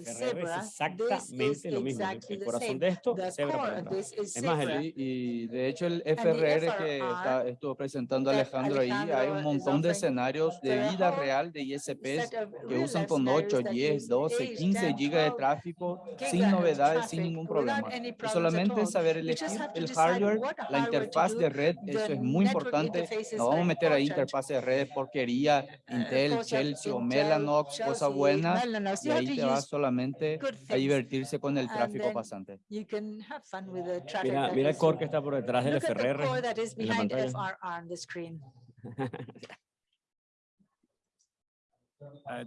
es exactamente lo mismo. exactly El the corazón same. de esto, The Zebra Es más, el- y de hecho el FRR que FRR está, estuvo presentando Alejandro ahí, hay un montón de escenarios de vida whole real de ISPs que real usan con scenarios 8, that 10, use 12, 8, 15 10, gigas de 12 tráfico sin novedades, sin traffic ningún problema. Y solamente saber elegir el hardware, la interfaz de red, The eso es muy importante. No vamos a very meter ahí important. Interfaz de red, porquería, Intel, Chelsea o Intel, Mellanox, Chelsea, cosas buenas. Y ahí te vas solamente a divertirse con el tráfico pasante. you can have fun with the traffic Mira, that mira el is core que está por detrás del FRR core that is en la behind pantalla. FRR on the screen.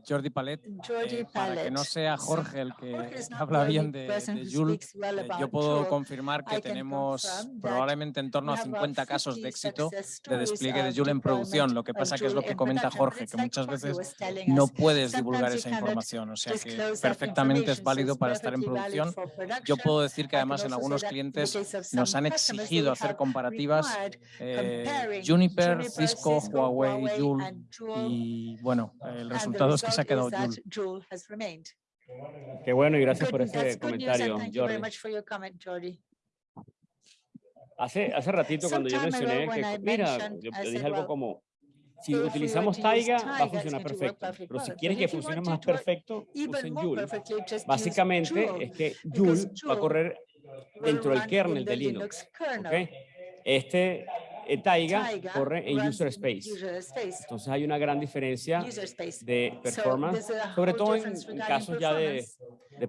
Jordi Palet, eh, para que no sea Jorge el que habla bien de, de well eh, yo puedo confirmar que tenemos probablemente en torno a have about 50 casos 50 de éxito de despliegue de Joule en producción. Lo que pasa que es lo que comenta. Jorge, que muchas veces no puedes divulgar esa información. O sea que perfectamente es válido para estar en producción. Yo puedo decir que además en algunos clientes nos han exigido hacer comparativas eh, Juniper, Cisco, Huawei, Joule, y bueno, el and the resultado es que se ha quedado is that Joule. Joule has remained. Qué bueno y gracias Good- por that's ese good news, comentario, and thank you very Jordi. much for your comment, Jordi. Hace, hace ratito cuando yo mencioné que, mira, yo, yo said, dije algo well, como, si utilizamos Taiga, va a funcionar perfecto. Pero si But que if you funcione más perfecto, usen Joule. Básicamente Joule. es que Joule va a correr dentro del kernel de Linux. kernel. ¿ok? Este eh, Taiga Taiga corre en user space. user space, Entonces hay una gran diferencia de performance, sobre todo en, casos ya de,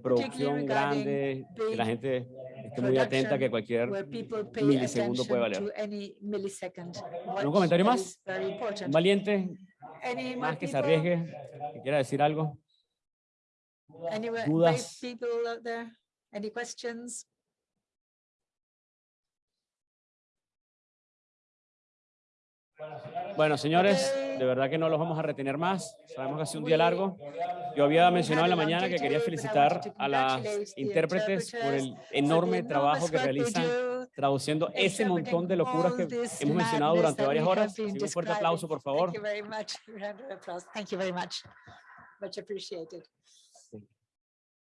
producción grande, que la gente esté muy atenta que cualquier milisegundo puede valer. to any millisecond. ¿Algún watch comentario más? ¿Un valiente más que se arriesgue, que quiera decir algo? Any dudas? people out there? Any questions? Bueno, señores, de verdad que no los vamos a retener más. Sabemos que ha sido un día largo. Yo había mencionado en la mañana que quería felicitar a las intérpretes por el enorme trabajo que realizan traduciendo ese montón de locuras que hemos mencionado durante varias horas. Un fuerte aplauso, por favor. Much appreciated.